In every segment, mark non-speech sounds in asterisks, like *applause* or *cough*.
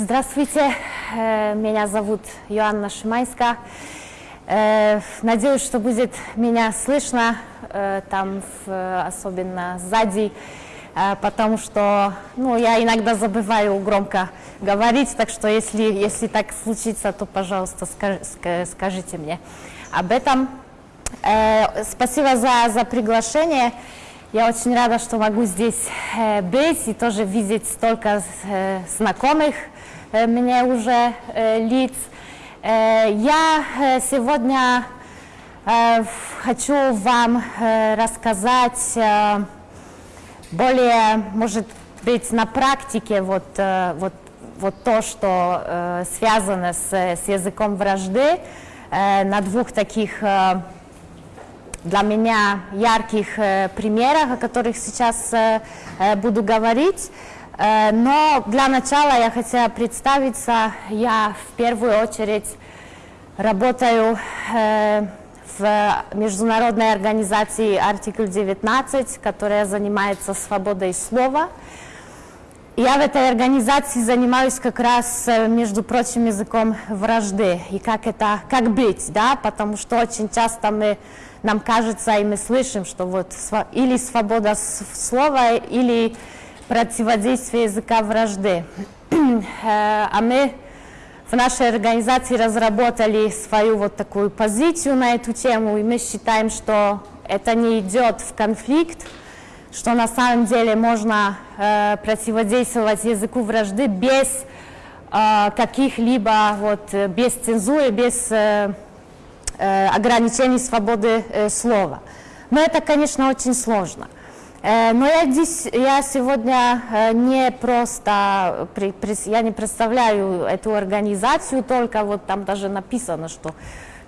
Здравствуйте, э, меня зовут Йоанна Шимайска. Э, надеюсь, что будет меня слышно, э, там особенно сзади, потому что ну, я иногда забываю громко говорить, так что если, если так случится, то, пожалуйста, скажите мне об этом. Спасибо за, за приглашение. Я очень рада, что могу здесь быть и тоже видеть столько знакомых мне уже лиц. Я сегодня хочу вам рассказать более, может быть, на практике вот, вот, вот то, что связано с, с языком вражды, на двух таких для меня ярких примерах, о которых сейчас буду говорить. Э, но для начала я хотела представиться. Я в первую очередь работаю э, в международной организации Артикль 19, которая занимается свободой слова. Я в этой организации занимаюсь как раз, э, между прочим, языком вражды. И как это, как быть, да, потому что очень часто мы, нам кажется, и мы слышим, что вот или свобода слова, или противодействия языка вражды. *clears throat* А мы в нашей организации разработали свою вот такую позицию на эту тему, и мы считаем, что это не идет в конфликт, что на самом деле можно э, противодействовать языку вражды без э, каких-либо, вот, без цензуры, без э, э, ограничений свободы э, слова. Но это, конечно, очень сложно. Э, но я здесь, я сегодня э, не просто, я не представляю эту организацию, только вот там даже написано, что,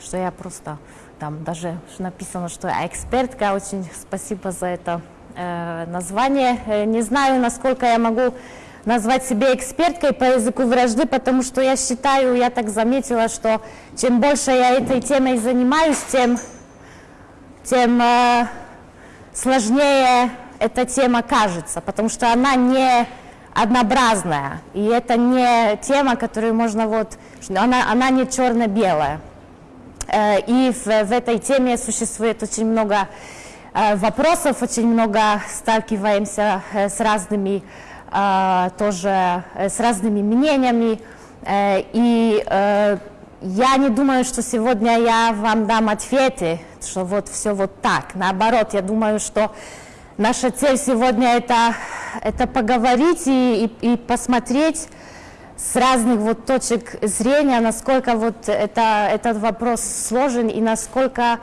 что я просто, там даже написано, что я экспертка, очень спасибо за это э, название. Не знаю, насколько я могу назвать себя эксперткой по языку вражды, потому что я считаю, я так заметила, что чем больше я этой темой занимаюсь, тем, тем сложнее эта тема кажется, потому что она не однообразная, и это не тема, которую можно вот, она, она не черно-белая. Э, и в, в этой теме существует очень много э, вопросов, очень много сталкиваемся э, с разными тоже с разными мнениями. И я не думаю, что сегодня я вам дам ответы, что вот все вот так. Наоборот, я думаю, что Наша цель сегодня это, это поговорить и, и, и посмотреть с разных вот точек зрения, насколько вот это, этот вопрос сложен и насколько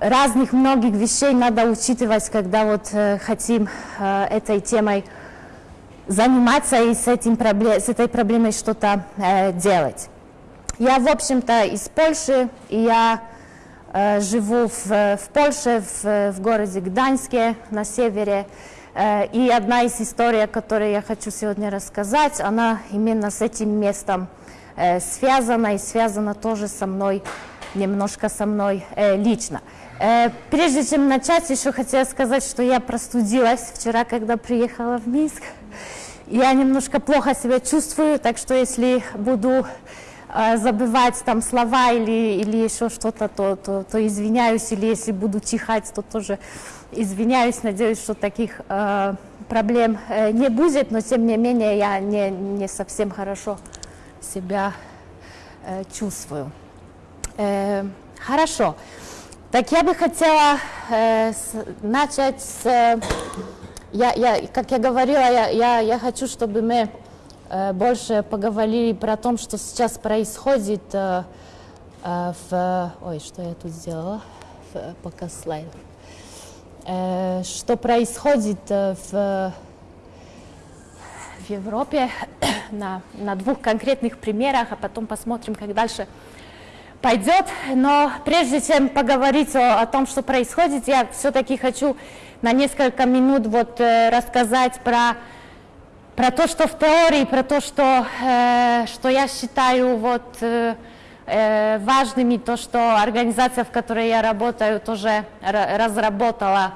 разных многих вещей надо учитывать, когда вот э, хотим э, этой темой заниматься и с, этим проблем, с этой проблемой что-то э, делать. Я, в общем-то, из Польши, и я живу в, в Польше, в, в городе Гданьске на севере. Э, и одна из историй, о которой я хочу сегодня рассказать, она именно с этим местом э, связана и связана тоже со мной, немножко со мной лично. Прежде чем начать, еще хотела сказать, что я простудилась вчера, когда приехала в Минск. Я немножко плохо себя чувствую, так что если буду Э, забывать там слова или, или еще что-то, то, то, то извиняюсь, или если буду чихать, то тоже извиняюсь, надеюсь, что таких э, проблем э, не будет, но тем не менее я не, не совсем хорошо себя э, чувствую. Э, хорошо. Так я бы хотела э, с, начать с... Э, я, я, как я говорила, я, я, я хочу, чтобы мы Э, больше поговорили про то, что сейчас происходит э, э, в... Ой, что я тут сделала? Пока слайд. Что происходит в, в Европе *coughs* на, на двух конкретных примерах, а потом посмотрим, как дальше пойдет. Но прежде чем поговорить о, о том, что происходит, я все-таки хочу на несколько минут вот рассказать про про то, что в теории, про то, что, э, что я считаю вот, э, э, важными, то, что организация, в которой я работаю, тоже разработала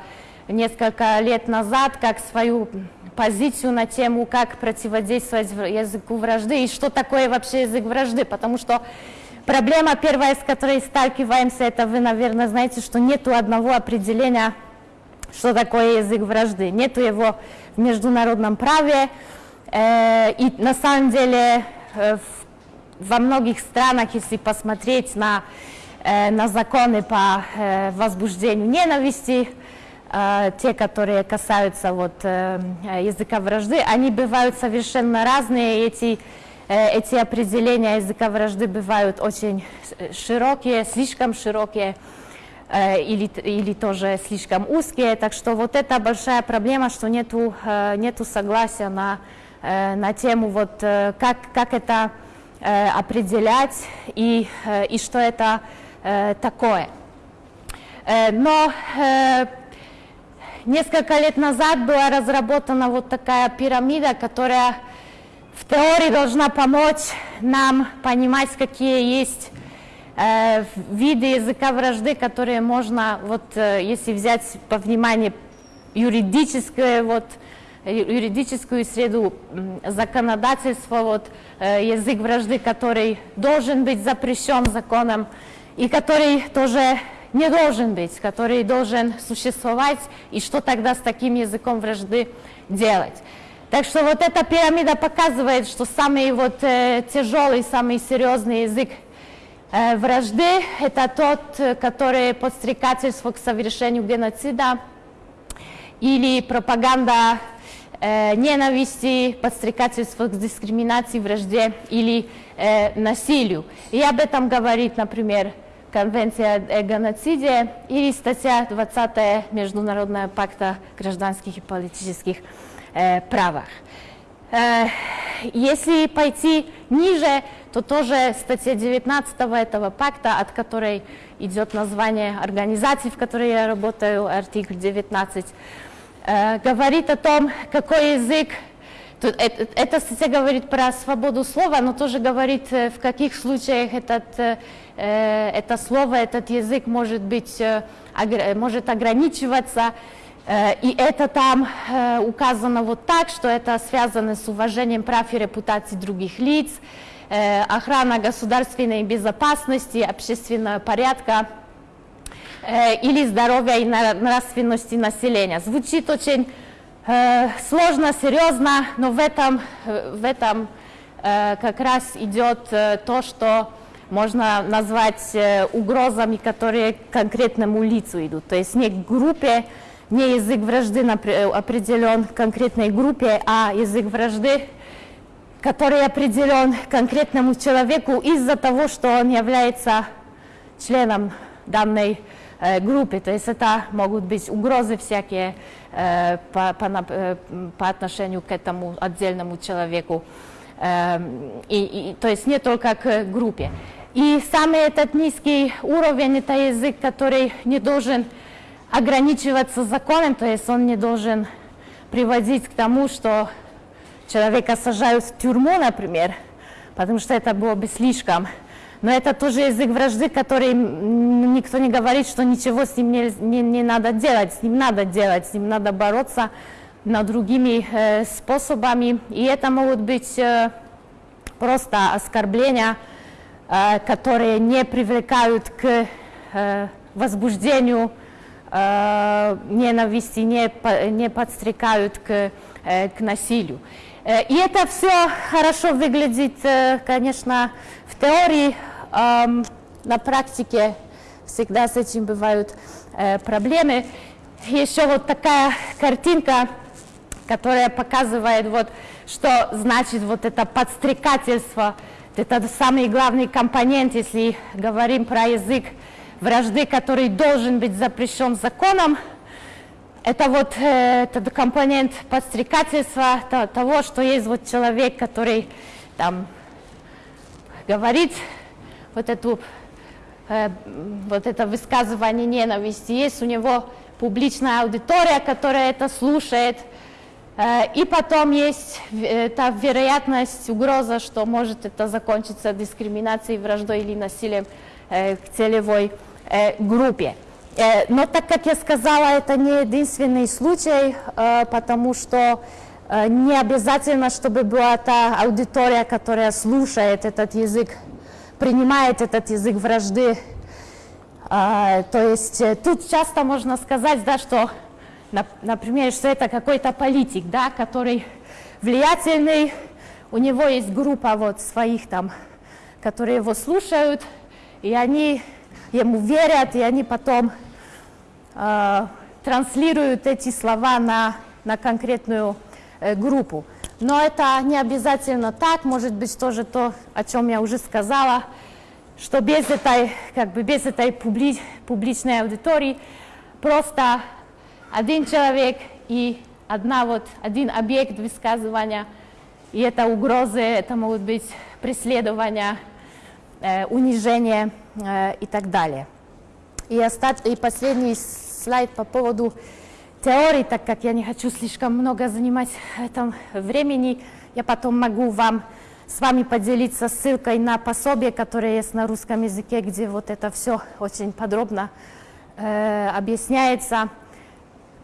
несколько лет назад как свою позицию на тему, как противодействовать языку вражды и что такое вообще язык вражды, потому что проблема первая, с которой сталкиваемся, это вы, наверное, знаете, что нет одного определения, что такое язык вражды, нет его в международном праве, э, и на самом деле э, во многих странах, если посмотреть на, э, на законы по возбуждению ненависти, те, которые касаются вот, языка вражды, они бывают совершенно разные. Эти, эти определения языка вражды бывают очень широкие, слишком широкие или, или тоже слишком узкие. Так что вот это большая проблема, что нету, э, нету согласия на, э, на тему, вот, э, как, как это э, определять и, э, и что это э, такое. Э, но э, Несколько лет назад была разработана вот такая пирамида, которая в теории должна помочь нам понимать, какие есть э, виды языка вражды, которые можно, вот, э, если взять по вниманию юридическое, вот, юридическую среду законодательства, вот, э, язык вражды, который должен быть запрещен законом и который тоже не должен быть, который должен существовать, и что тогда с таким языком вражды делать. Так что вот эта пирамида показывает, что самый вот э, тяжелый, самый серьезный язык э, вражды – это тот, который подстрекательство к совершению геноцида или пропаганда э, ненависти, подстрекательство к дискриминации, вражде или э, насилию. И об этом говорит, например, Конвенция о геноциде и статья 20 Международного пакта гражданских и политических э, правах. Э, если пойти ниже, то тоже статья 19 этого пакта, от которой идет название организации, в которой я работаю, артикль 19, э, говорит о том, какой язык это, эта статья говорит про свободу слова, но тоже говорит, э, в каких случаях этот, э, э, это слово, этот язык может, быть, э, может ограничиваться. Э, и это там э, указано вот так, что это связано с уважением прав и репутации других лиц, э, охрана государственной безопасности, общественного порядка или здоровья и нравственности населения. Звучит очень сложно, серьезно, но в этом, в этом как раз идет то, что можно назвать угрозами, которые конкретному лицу идут. То есть не группе, не язык вражды определен конкретной группе, а язык вражды, который определен конкретному человеку из-за того, что он является членом данной группы. То есть это могут быть угрозы всякие, Э, по, по, э, по отношению к этому отдельному человеку. Эм, и, и, то есть не только к группе. И самый этот низкий уровень – это язык, который не должен ограничиваться законом, то есть он не должен приводить к тому, что человека сажают в тюрьму, например, потому что это было бы слишком но это тоже язык вражды, который никто не говорит, что ничего с ним не, не, не надо делать, с ним надо делать, с ним надо бороться на другими э, способами. И это могут быть э, просто оскорбления, э, которые не привлекают к э, возбуждению ненависти, не, не подстрекают к, э, к насилию. Э, и это все хорошо выглядит, э, конечно, в теории, на практике всегда с этим бывают э, проблемы. Еще вот такая картинка, которая показывает, вот, что значит вот это подстрекательство. Это самый главный компонент, если говорим про язык вражды, который должен быть запрещен законом. Это вот э, этот компонент подстрекательства, то, того, что есть вот человек, который там говорит вот, эту, э, вот это высказывание ненависти, есть у него публичная аудитория, которая это слушает, э, и потом есть эта вероятность, угроза, что может это закончиться дискриминацией, враждой или насилием э, к целевой группе. Э, но так как я сказала, это не единственный случай, э, потому что Э, не обязательно, чтобы была та аудитория, которая слушает этот язык, принимает этот язык вражды. А, то есть э, тут часто можно сказать, да, что, например, что это какой-то политик, да, который влиятельный, у него есть группа вот своих там, которые его слушают, и они ему верят, и они потом э, транслируют эти слова на, на конкретную Э, группу. Но это не обязательно так, может быть тоже то, о чем я уже сказала, что без этой, как бы без этой публи, публичной аудитории просто один человек и одна вот, один объект высказывания, и это угрозы, это могут быть преследования, э, унижение э, и так далее. И, остат... и последний слайд по поводу теорий, так как я не хочу слишком много занимать этом времени, я потом могу вам с вами поделиться ссылкой на пособие, которое есть на русском языке, где вот это все очень подробно э, объясняется.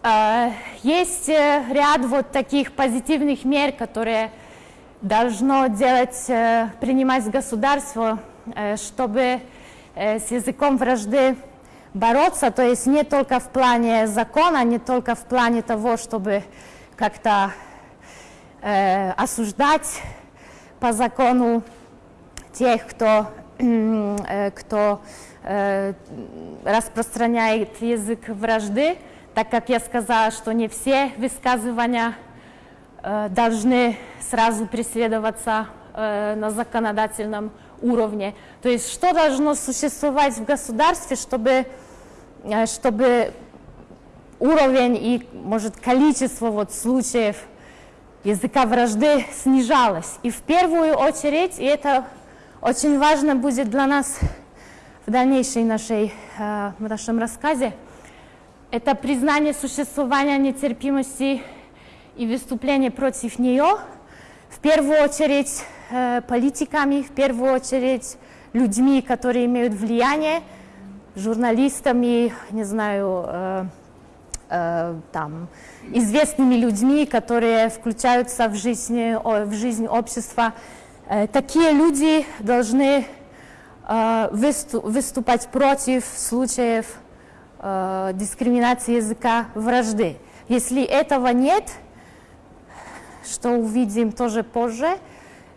Э, есть э, ряд вот таких позитивных мер, которые должно делать, э, принимать государство, э, чтобы э, с языком вражды бороться, то есть не только в плане закона, не только в плане того, чтобы как-то э, осуждать по закону тех, кто, э, кто э, распространяет язык вражды, так как я сказала, что не все высказывания э, должны сразу преследоваться э, на законодательном уровне. То есть что должно существовать в государстве, чтобы, э, чтобы уровень и, может, количество вот случаев языка вражды снижалось. И в первую очередь, и это очень важно будет для нас в дальнейшей нашей, э, нашем рассказе, это признание существования нетерпимости и выступление против нее, в первую очередь политиками, в первую очередь людьми, которые имеют влияние, журналистами, не знаю, э, э, там, известными людьми, которые включаются в жизнь, в жизнь общества. Э, такие люди должны э, выступать против случаев э, дискриминации языка вражды. Если этого нет, что увидим тоже позже,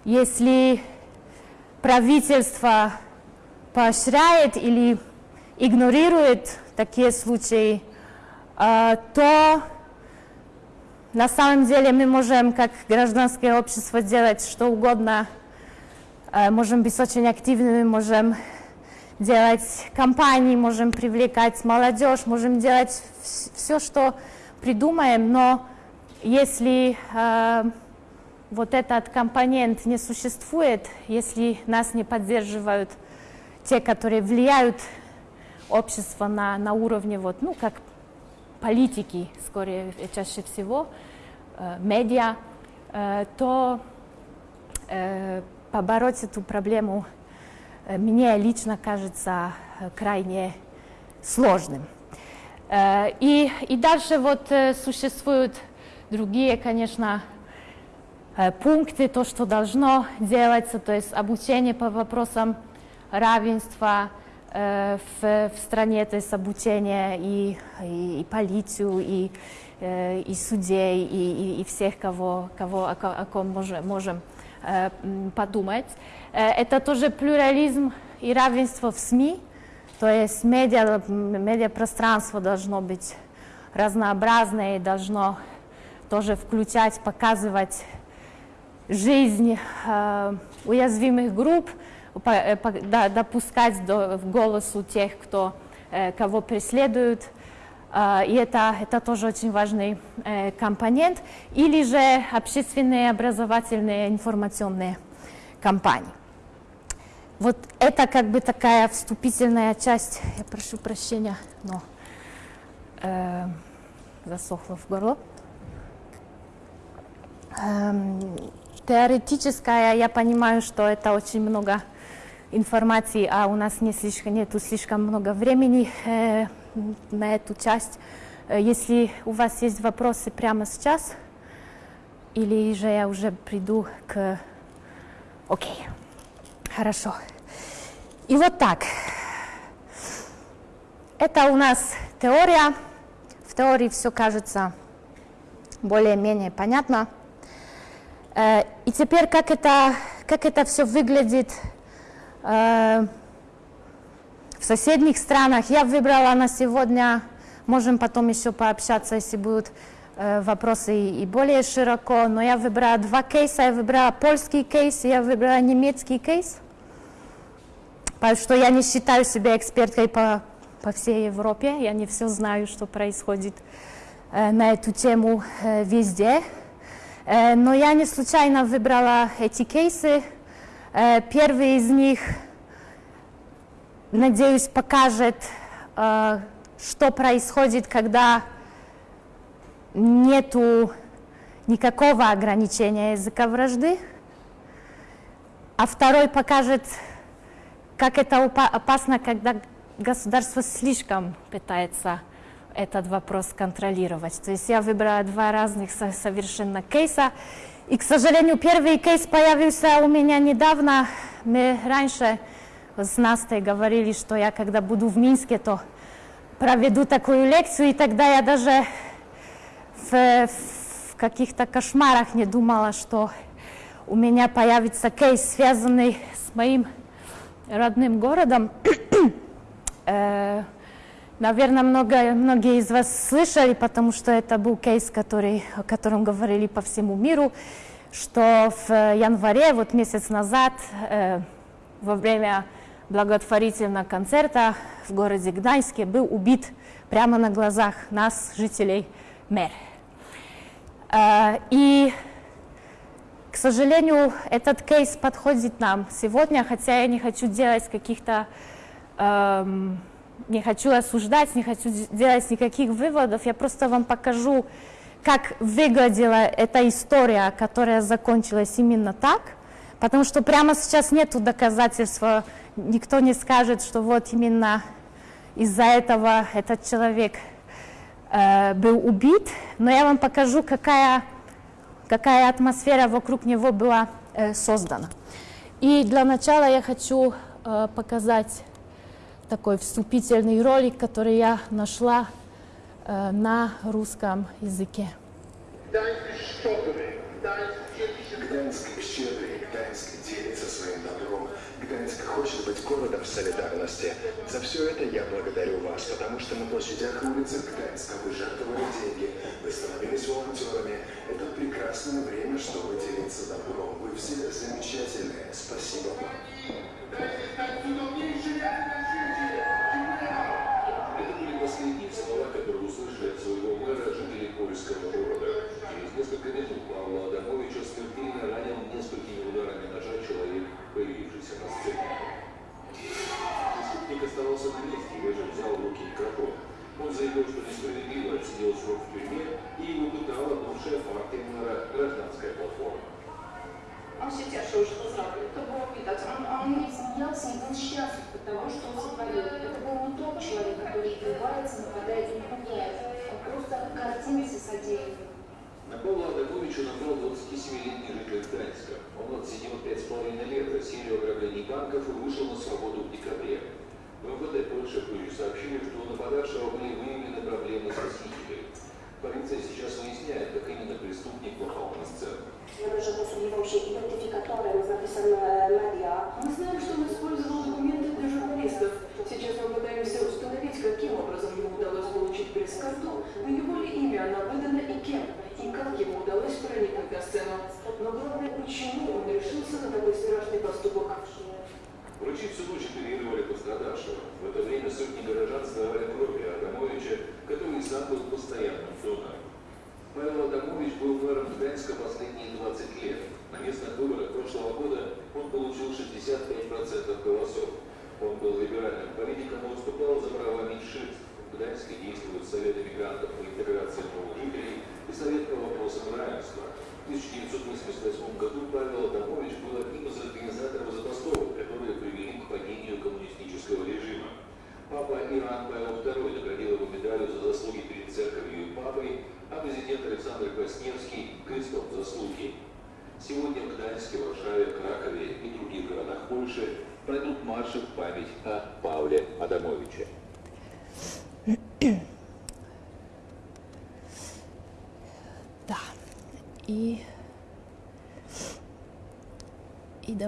если правительство поощряет или игнорирует такие случаи, а, то на самом деле мы можем, как гражданское общество, делать что угодно. А, можем быть очень активными, можем делать кампании, можем привлекать молодежь, можем делать все, что придумаем, но если а, вот этот компонент не существует, если нас не поддерживают те, которые влияют общество на, на уровне, вот, ну, как политики, скорее, чаще всего, э, медиа, э, то э, побороть эту проблему э, мне лично кажется э, крайне сложным. Э, и, и дальше вот э, существуют другие, конечно, Э, пункты, то, что должно делаться, то есть обучение по вопросам равенства э, в, в стране, то есть обучение и, и, и полицию, и, э, и судей, и, и, и всех, кого, кого, о, о ком можем, можем подумать. Это тоже плюрализм и равенство в СМИ, то есть медиа, медиапространство должно быть разнообразное и должно тоже включать, показывать жизнь э, уязвимых групп, э, допускать до, голосу тех, кто, э, кого преследуют. И это, это тоже очень важный компонент. Или же общественные, образовательные, информационные кампании. Вот это как бы такая вступительная часть. Я прошу прощения, но э, засохло в горло. Эм, теоретическая, я понимаю, что это очень много информации, а у нас не слишком, нету слишком много времени э, на эту часть. Э, если у вас есть вопросы прямо сейчас, Или же я уже приду к... Окей, хорошо. И вот так. Это у нас теория. В теории все кажется более-менее понятно. Э, и теперь как это, как это все выглядит э, в соседних странах. Я выбрала на сегодня, можем потом еще пообщаться, если будут э, вопросы и более широко, но я выбрала два кейса, я выбрала польский кейс, я выбрала немецкий кейс, потому что я не считаю себя эксперткой по, по всей Европе, я не все знаю, что происходит на эту тему везде. Э, но я не случайно выбрала эти кейсы. Э, первый из них, надеюсь, покажет, э, что происходит, когда нету никакого ограничения языка вражды. А второй покажет, как это опасно, когда государство слишком пытается этот вопрос контролировать. То есть я выбрала два разных совершенно кейса. И, к сожалению, первый кейс появился у меня недавно. Мы раньше с Настей говорили, что я, когда буду в Минске, то проведу такую лекцию, и тогда я даже в, в каких-то кошмарах не думала, что у меня появится кейс, связанный с моим родным городом. *clears throat* Э, Наверное, много, многие из вас слышали, потому что это был кейс, который, о котором говорили по всему миру, что в январе, вот месяц назад, э, во время благотворительного концерта в городе Гданьске был убит прямо на глазах нас, жителей, мэр. Э, и, к сожалению, этот кейс подходит нам сегодня, хотя я не хочу делать каких-то... Эм, не хочу осуждать, не хочу делать никаких выводов, я просто вам покажу, как выглядела эта история, которая закончилась именно так, потому что прямо сейчас нет доказательства, никто не скажет, что вот именно из-за этого этот человек э, был убит, но я вам покажу, какая, какая атмосфера вокруг него была э, создана. И для начала я хочу э, показать такой вступительный ролик, который я нашла э, на русском языке. Гданьск щедрый, Гданьск делится своим добром. Гданьск хочет быть городом солидарности. За все это я благодарю вас, потому что на площадях и улицах Гданьска вы жертвовали деньги, вы становились волонтерами. Это прекрасное время, чтобы делиться добром.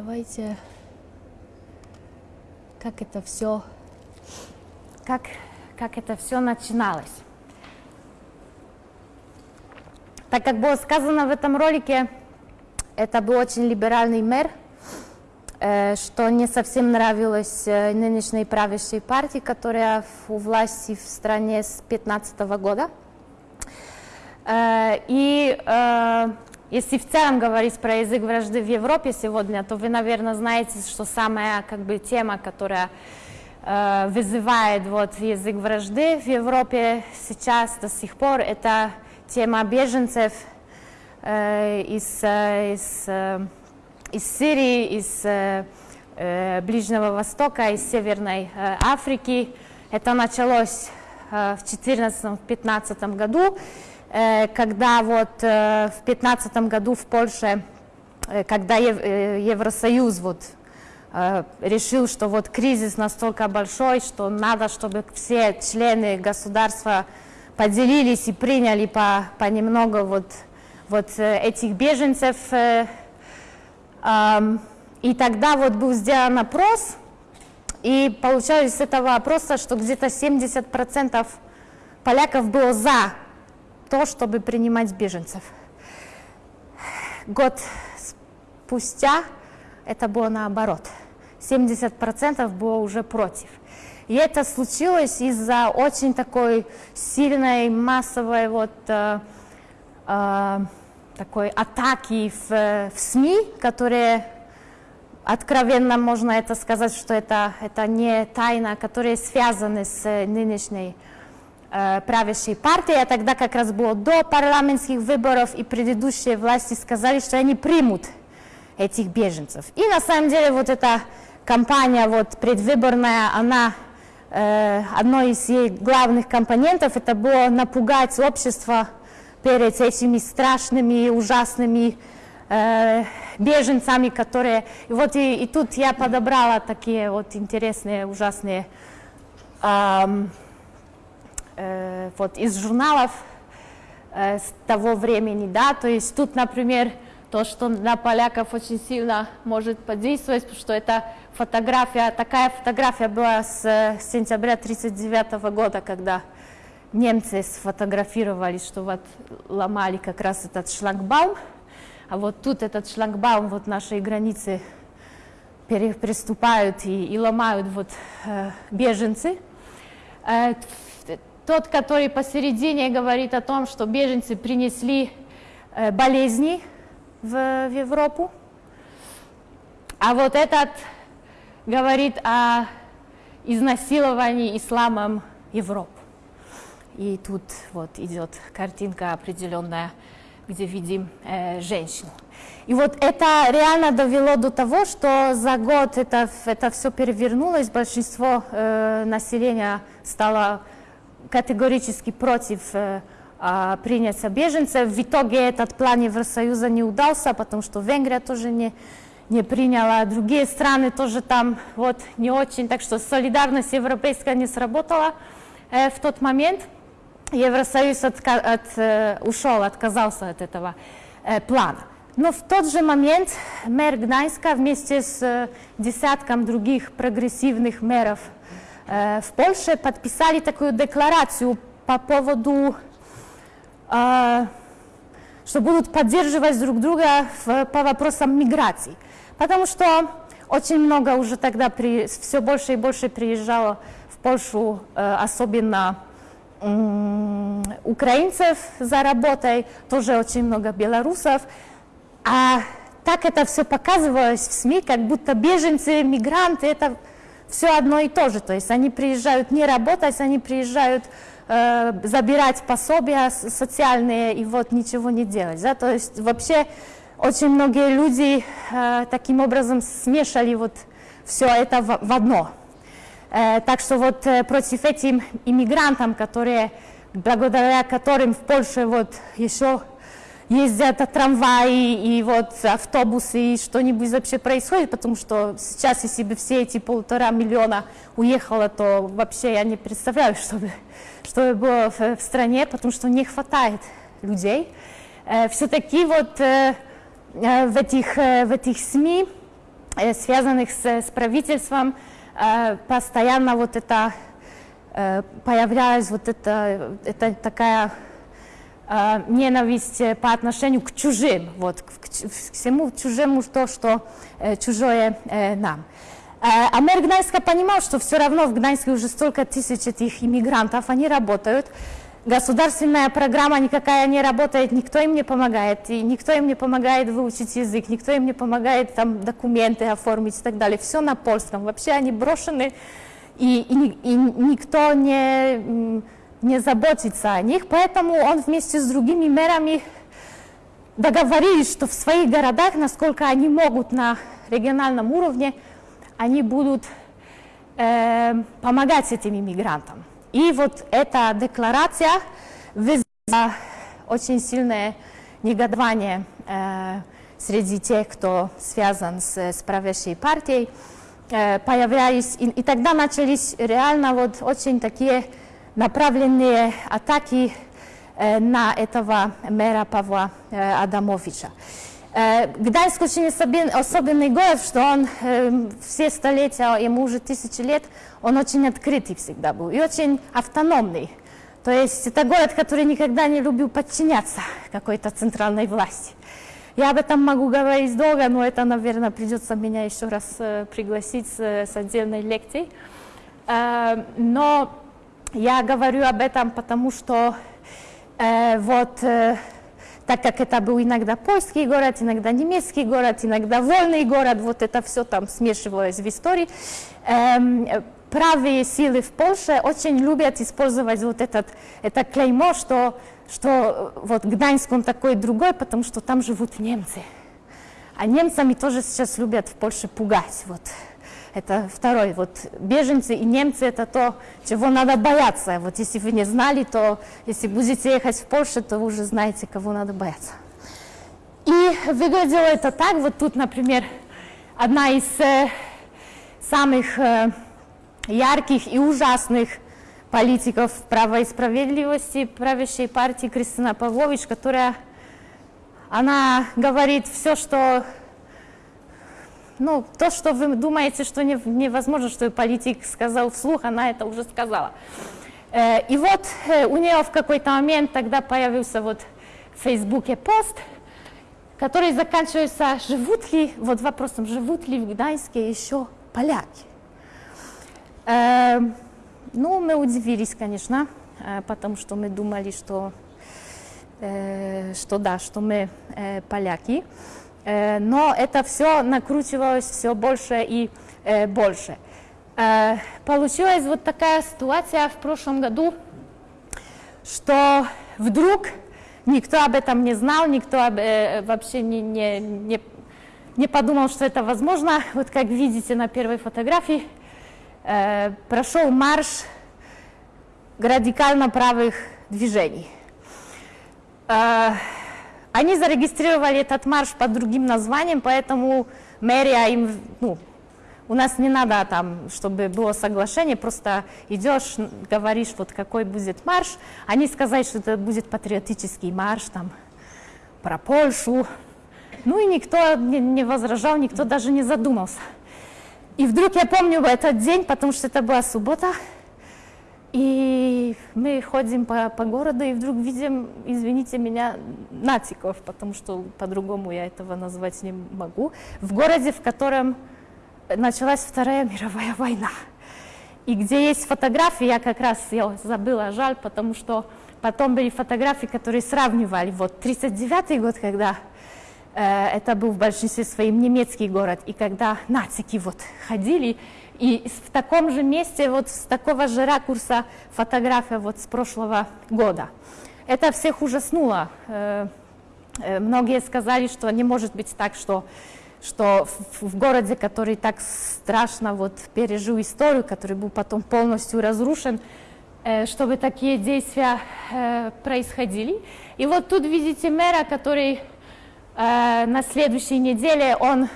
Давайте, как это все, как, как это все начиналось. Так как было сказано в этом ролике, это был очень либеральный мэр, э, что не совсем нравилось э, нынешней правящей партии, которая у власти в стране с 2015 года. Э, и если в целом говорить про язык вражды в Европе сегодня, то вы, наверное, знаете, что самая как бы, тема, которая вызывает вот, язык вражды в Европе сейчас до сих пор, это тема беженцев э, из, э, из, э, из Сирии, из э, э, Ближнего Востока, из Северной э, Африки. Это началось э, в 2014-2015 году, э, когда вот э, в 2015 году в Польше, э, когда Ев, э, Евросоюз вот э, решил, что вот кризис настолько большой, что надо, чтобы все члены государства поделились и приняли по, понемногу вот, вот э, этих беженцев. Э, и тогда вот был сделан опрос, и получалось с этого опроса, что где-то 70% поляков было за то, чтобы принимать беженцев. Год спустя это было наоборот. 70% было уже против. И это случилось из-за очень такой сильной массовой вот э, э, такой атаки в, в СМИ, которые откровенно можно это сказать, что это, это не тайна, которые связаны с нынешней правящей партией, а тогда как раз было до парламентских выборов, и предыдущие власти сказали, что они примут этих беженцев. И на самом деле вот эта кампания вот предвыборная, она Э, одной из ее главных компонентов это было напугать общество перед этими страшными, ужасными э, беженцами, которые... И вот и, и тут я подобрала такие вот интересные, ужасные э, э, вот из журналов э, с того времени, да, то есть тут, например, то, что на поляков очень сильно может подействовать, потому что это фотография, такая фотография была с сентября 1939 года, когда немцы сфотографировали, что вот ломали как раз этот шлагбаум, а вот тут этот шлагбаум, вот нашей границы приступают и, и ломают вот э, беженцы. Э, тот, который посередине говорит о том, что беженцы принесли э, болезни, в, Европу. А вот этот говорит о изнасиловании исламом Европу. И тут вот идет картинка определенная, где видим э, женщину. И вот это реально довело до того, что за год это, это все перевернулось, большинство э, населения стало категорически против э, а, принять беженцев. В итоге этот план Евросоюза не удался, потому что Венгрия тоже не, не приняла, другие страны тоже там вот не очень, так что солидарность европейская не сработала э, в тот момент. Евросоюз отка от, э, ушел, отказался от этого э, плана. Но в тот же момент мэр Гданьска вместе с э, десятком других прогрессивных мэров в Польше подписали такую декларацию по поводу а, что будут поддерживать друг друга по вопросам миграции. Потому что очень много уже тогда, при, все больше и больше приезжало в Польшу, э, особенно украинцев за работой, тоже очень много белорусов. А так это все показывалось в СМИ, как будто беженцы, мигранты, это все одно и то же. То есть они приезжают не работать, они приезжают Э, забирать пособия социальные и вот ничего не делать. Да? То есть вообще очень многие люди э, таким образом смешали вот все это в, в одно. Э, так что вот э, против этим иммигрантам, которые, благодаря которым в Польше вот еще ездят трамваи и вот автобусы, и что-нибудь вообще происходит, потому что сейчас, если бы все эти полтора миллиона уехало, то вообще я не представляю, *laughs* что бы, что бы было в, в стране, потому что не хватает людей. Э, Все-таки вот э, э, в этих, в этих СМИ, связанных с, с правительством, постоянно вот это появлялась вот это, это такая ненависть по отношению к чужим, вот, к, всему чужому, то, что чужое нам. А мэр Гданьска понимал, что все равно в Гданьске уже столько тысяч этих иммигрантов, они работают, Государственная программа никакая не работает, никто им не помогает, и никто им не помогает выучить язык, никто им не помогает там документы оформить и так далее. Все на польском. Вообще они брошены, и, и, и никто не, не заботится о них, поэтому он вместе с другими мэрами договорились, что в своих городах, насколько они могут на региональном уровне, они будут э, помогать этим иммигрантам. И вот эта декларация вызвала очень сильное негодование э, среди тех, кто связан с, с правящей партией. Э, появлялись, и, и тогда начались реально вот очень такие направленные атаки э, на этого мэра Павла э, Адамовича. Э, Гданьск очень особенный город, что он э, все столетия, ему уже тысячи лет, он очень открытый всегда был и очень автономный. То есть это город, который никогда не любил подчиняться какой-то центральной власти. Я об этом могу говорить долго, но это, наверное, придется меня еще раз пригласить с, отдельной лекцией. Но я говорю об этом, потому что э, вот э, так как это был иногда польский город, иногда немецкий город, иногда вольный город, вот это все там смешивалось в истории. Эм, правые силы в Польше очень любят использовать вот этот, это клеймо, что, что вот Гданьск он такой другой, потому что там живут немцы. А немцами тоже сейчас любят в Польше пугать. Вот. Это второй. Вот беженцы и немцы это то, чего надо бояться. Вот если вы не знали, то если будете ехать в Польшу, то вы уже знаете, кого надо бояться. И выглядело это так. Вот тут, например, одна из э, самых э, ярких и ужасных политиков права и справедливости правящей партии Кристина Павлович, которая она говорит все, что ну, то, что вы думаете, что не, невозможно, что политик сказал вслух, она это уже сказала. Э, и вот э, у нее в какой-то момент тогда появился вот в Фейсбуке пост, который заканчивается, живут ли, вот вопросом, живут ли в Гданьске еще поляки. Э, ну, мы удивились, конечно, потому что мы думали, что, что да, что мы поляки. Э, но это все накручивалось все больше и э, больше. Э, получилась вот такая ситуация в прошлом году, что вдруг никто об этом не знал, никто вообще не, не, не, не подумал, что это возможно. Вот как видите на первой фотографии, прошел марш радикально правых движений. Они зарегистрировали этот марш под другим названием, поэтому мэрия им, ну, у нас не надо там, чтобы было соглашение, просто идешь, говоришь, вот какой будет марш. Они сказали, что это будет патриотический марш, там, про Польшу. Ну и никто не, возражал, никто даже не задумался. И вдруг я помню этот день, потому что это была суббота, и мы ходим по, по городу и вдруг видим, извините меня, нациков, потому что по-другому я этого назвать не могу, в городе, в котором началась Вторая мировая война. И где есть фотографии, я как раз ее забыла, жаль, потому что потом были фотографии, которые сравнивали. Вот 39 год, когда э, это был в большинстве своем немецкий город, и когда нацики вот ходили, и в таком же месте, вот с такого же ракурса фотография вот с прошлого года. Это всех ужаснуло. Э, э, многие сказали, что не может быть так, что, что в городе, который так страшно вот пережил историю, который был потом полностью разрушен, э, чтобы такие действия происходили. И вот тут видите мэра, который на следующей неделе он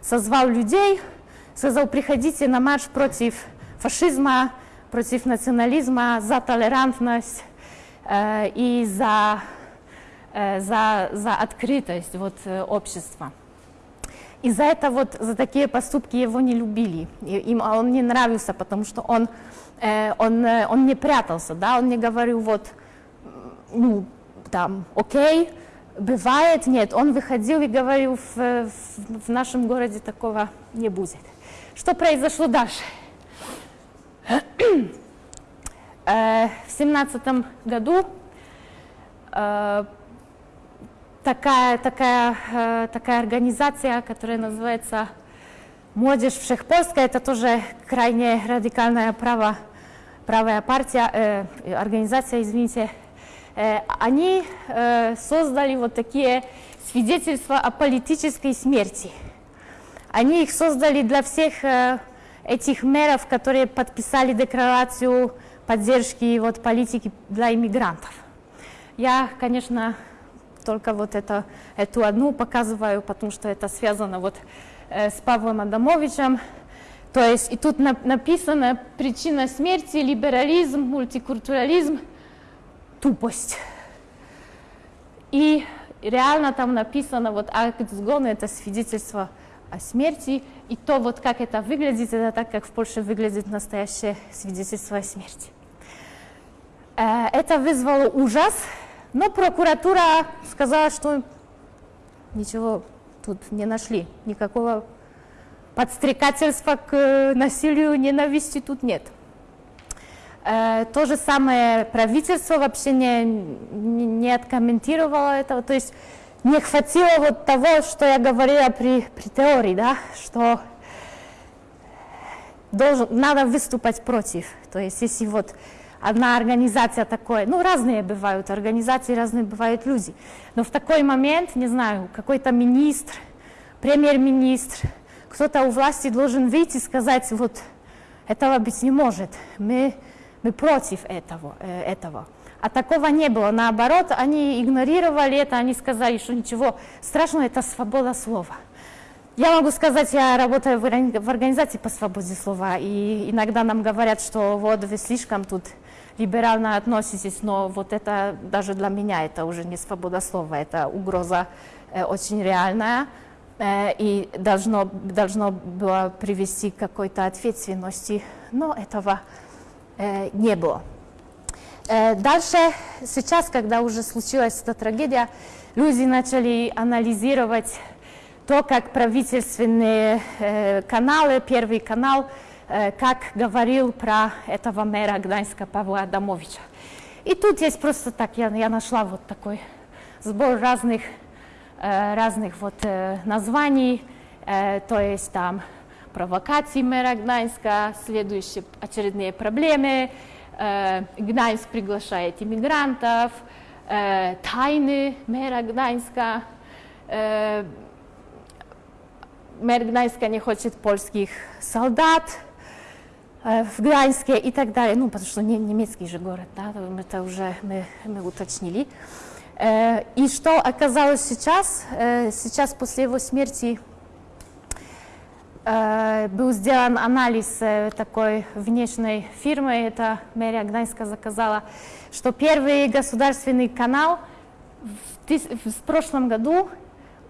созвал людей, сказал, приходите на марш против фашизма, против национализма, за толерантность э, и за, э, за, за открытость вот, э, общества. И за это вот, за такие поступки его не любили, и, им он не нравился, потому что он, э, он, э, он не прятался, да, он не говорил вот, ну, там, окей, бывает, нет, он выходил и говорил, в, в, в нашем городе такого не будет. Что произошло дальше? Э, в семнадцатом году э, такая, такая, э, такая организация, которая называется «Молодежь Всехпольская», это тоже крайне радикальная право, правая партия, организация, извините, они создали вот такие свидетельства о политической смерти. Они их создали для всех э, этих мэров, которые подписали декларацию поддержки вот, политики для иммигрантов. Я, конечно, только вот это, эту одну показываю, потому что это связано вот э, с Павлом Адамовичем. То есть и тут на, написано причина смерти, либерализм, мультикультурализм, тупость. И реально там написано вот акт сгона, это свидетельство о смерти, и то вот как это выглядит, это так, как в Польше выглядит настоящее свидетельство о смерти. Э, это вызвало ужас, но прокуратура сказала, что ничего тут не нашли, никакого подстрекательства к э, насилию, ненависти тут нет. Э, то же самое правительство вообще не, не, откомментировало этого, то есть не хватило вот того, что я говорила при, при теории, да, что должен, надо выступать против. То есть если вот одна организация такой, ну разные бывают организации, разные бывают люди, но в такой момент, не знаю, какой-то министр, премьер-министр, кто-то у власти должен выйти и сказать, вот этого быть не может, мы, мы против этого, э, этого. А такого не было, наоборот, они игнорировали это, они сказали, что ничего страшного, это свобода слова. Я могу сказать, я работаю в организации по свободе слова, и иногда нам говорят, что вот вы слишком тут либерально относитесь, но вот это даже для меня это уже не свобода слова, это угроза э, очень реальная э, и должно, должно было привести к какой-то ответственности, но этого э, не было. Э, дальше, сейчас, когда уже случилась эта трагедия, люди начали анализировать то, как правительственные э, каналы, Первый канал, Э, как говорил про этого мэра Гданьска Павла Адамовича. И тут есть просто так, я, я нашла вот такой сбор разных, разных вот названий, то есть там провокации мэра Гданьска, следующие очередные проблемы, Гданьск приглашает иммигрантов, тайны мэра Гданьска, мэр Гданьска не хочет польских солдат, Э, в Гданьске и так далее, ну, потому что не, немецкий же город, да, это уже мы, мы уточнили. Э, и что оказалось сейчас? Э, сейчас после его смерти был сделан анализ такой внешней фирмы, это мэрия Гданьска заказала, что первый государственный канал в, в прошлом году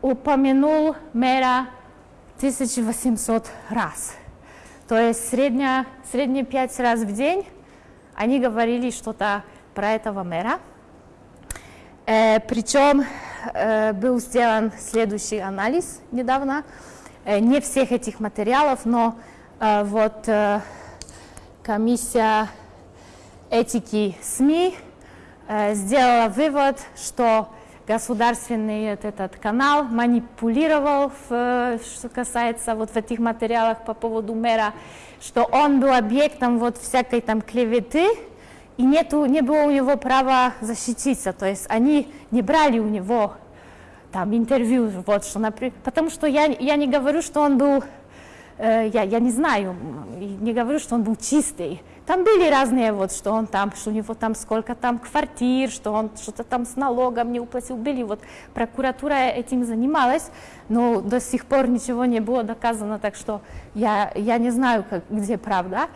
упомянул мэра 1800 раз. То есть средняя, средние пять раз в день они говорили что-то про этого мэра. Э, причем э, был сделан следующий анализ недавно, э, не всех этих материалов, но э, вот э, комиссия этики СМИ э, сделала вывод, что государственный этот канал манипулировал, в, что касается вот в этих материалах по поводу мэра, что он был объектом вот всякой там клеветы, и нету, не было у него права защититься, то есть они не брали у него там интервью, вот что, например, потому что я, я не говорю, что он был, э, я, я не знаю, не говорю, что он был чистый, Там были разные, вот, что он там, что у него там сколько там квартир, что он что-то там с налогом не уплатил. Были, вот, прокуратура этим занималась, но до сих пор ничего не было доказано, так что я, я не знаю, как, где правда.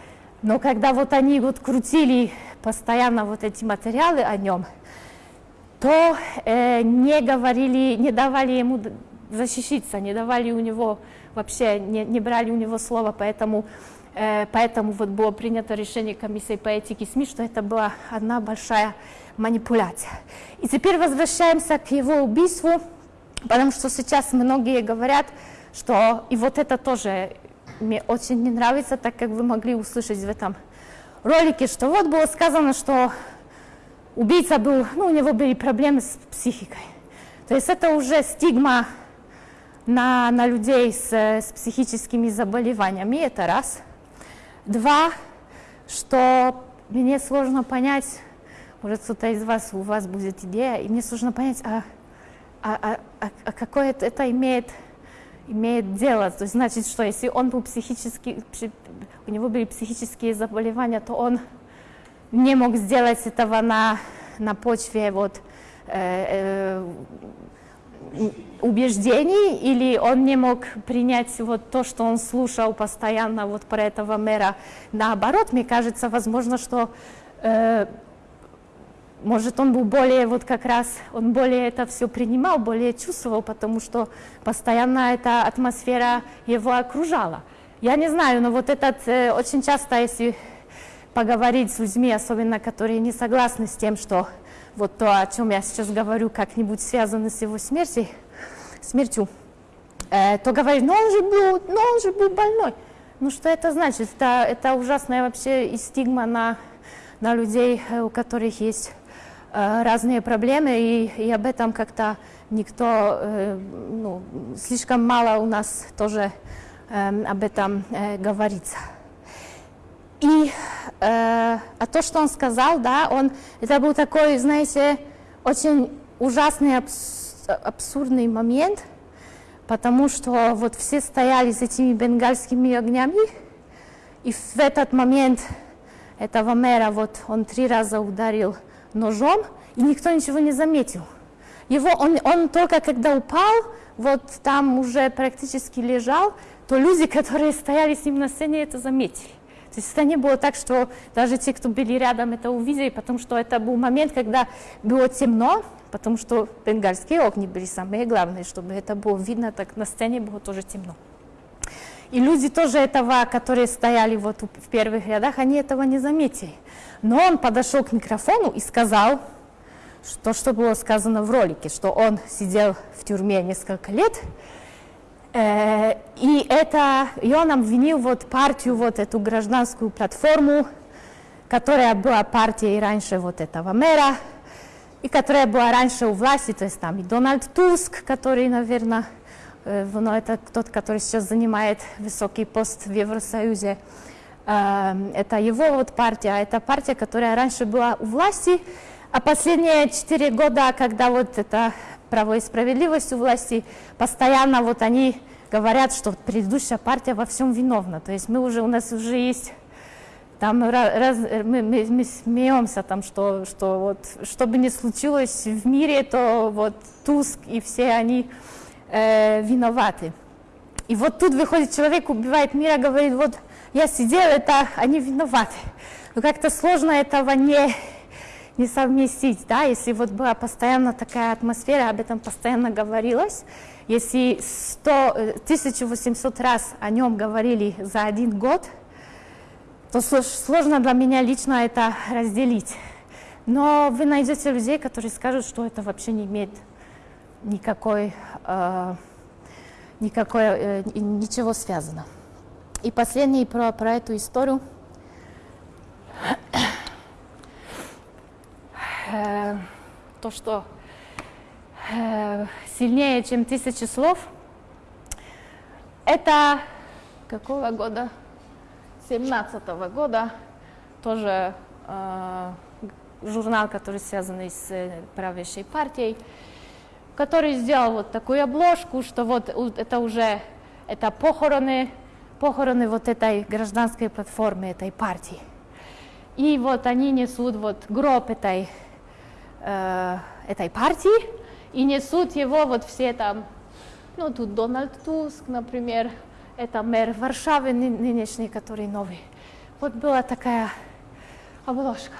Но когда вот они вот крутили постоянно вот эти материалы о нем, то э, не говорили, не давали ему защититься, не давали у него вообще, не, не брали у него слова, поэтому, э, поэтому вот было принято решение комиссии по этике СМИ, что это была одна большая манипуляция. И теперь возвращаемся к его убийству, потому что сейчас многие говорят, что и вот это тоже мне очень не нравится, так как вы могли услышать в этом ролике, что вот было сказано, что убийца был, ну, у него были проблемы с психикой. То есть это уже стигма на, на людей с, с психическими заболеваниями, это раз. Два, что мне сложно понять, может кто-то из вас, у вас будет идея, и мне сложно понять, а, а, а, а, а какое это имеет, имеет дело. То есть значит, что если он был психически, у него были психические заболевания, то он не мог сделать этого на, на почве вот, э, э, убеждений, или он не мог принять вот то, что он слушал постоянно вот про этого мэра. Наоборот, мне кажется, возможно, что э, может он был более вот как раз, он более это все принимал, более чувствовал, потому что постоянно эта атмосфера его окружала. Я не знаю, но вот этот э, очень часто, если поговорить с людьми, особенно которые не согласны с тем, что вот то, о чем я сейчас говорю, как-нибудь связано с его смертью, смертью э, то говорит, ну он же был, ну он же был больной. Ну что это значит? Это, это ужасная вообще и стигма на, на людей, э, у которых есть э, разные проблемы, и, и об этом как-то никто, э, ну, слишком мало у нас тоже э, об этом э, говорится. И э, а то, что он сказал, да, он, это был такой, знаете, очень ужасный, абс, абсурдный момент, потому что вот все стояли с этими бенгальскими огнями, и в этот момент этого мэра вот он три раза ударил ножом, и никто ничего не заметил. Его, он, он только когда упал, вот там уже практически лежал, то люди, *laughs* которые стояли с ним на сцене, это заметили. То есть это не было так, что даже те, кто были рядом, это увидели, потому что это был момент, когда было темно, потому что бенгальские огни были самые главные, чтобы это было видно, так на сцене было тоже темно. И люди тоже этого, которые стояли вот в первых рядах, они этого не заметили. Но он подошел к микрофону и сказал, что, что было сказано в ролике, что он сидел в тюрьме несколько лет, и это, и он обвинил вот партию, вот эту гражданскую платформу, которая была партией раньше вот этого мэра, и которая была раньше у власти, то есть там и Дональд Туск, который, наверное, э, ну, это тот, который сейчас занимает высокий пост в Евросоюзе, э, это его вот партия, это партия, которая раньше была у власти, а последние четыре года, когда вот это право и справедливость у власти, постоянно вот они говорят, что предыдущая партия во всем виновна. То есть мы уже, у нас уже есть, там раз, мы, мы, мы смеемся, там, что, что вот, что бы ни случилось в мире, то вот Туск и все они э, виноваты. И вот тут выходит человек, убивает мира, говорит, вот я сидел, это они виноваты. Но как-то сложно этого не, не совместить, да, если вот была постоянно такая атмосфера, об этом постоянно говорилось, если 100, 1800 э, раз о нем говорили за один год, то сложно для меня лично это разделить. Но вы найдете людей, которые скажут, что это вообще не имеет никакой, э, никакой э, ничего связано. И последний про, про эту историю. Э, то, что э, сильнее, чем тысячи слов, это какого года? 17 -го года, тоже э, журнал, который связан с правящей партией, который сделал вот такую обложку, что вот это уже это похороны, похороны вот этой гражданской платформы, этой партии. и вот они несут вот гроб этой, э, этой партии, и несут его вот все там, ну тут Дональд Туск, например, это мэр Варшавы ны- нынешний, который новый. Вот была такая обложка.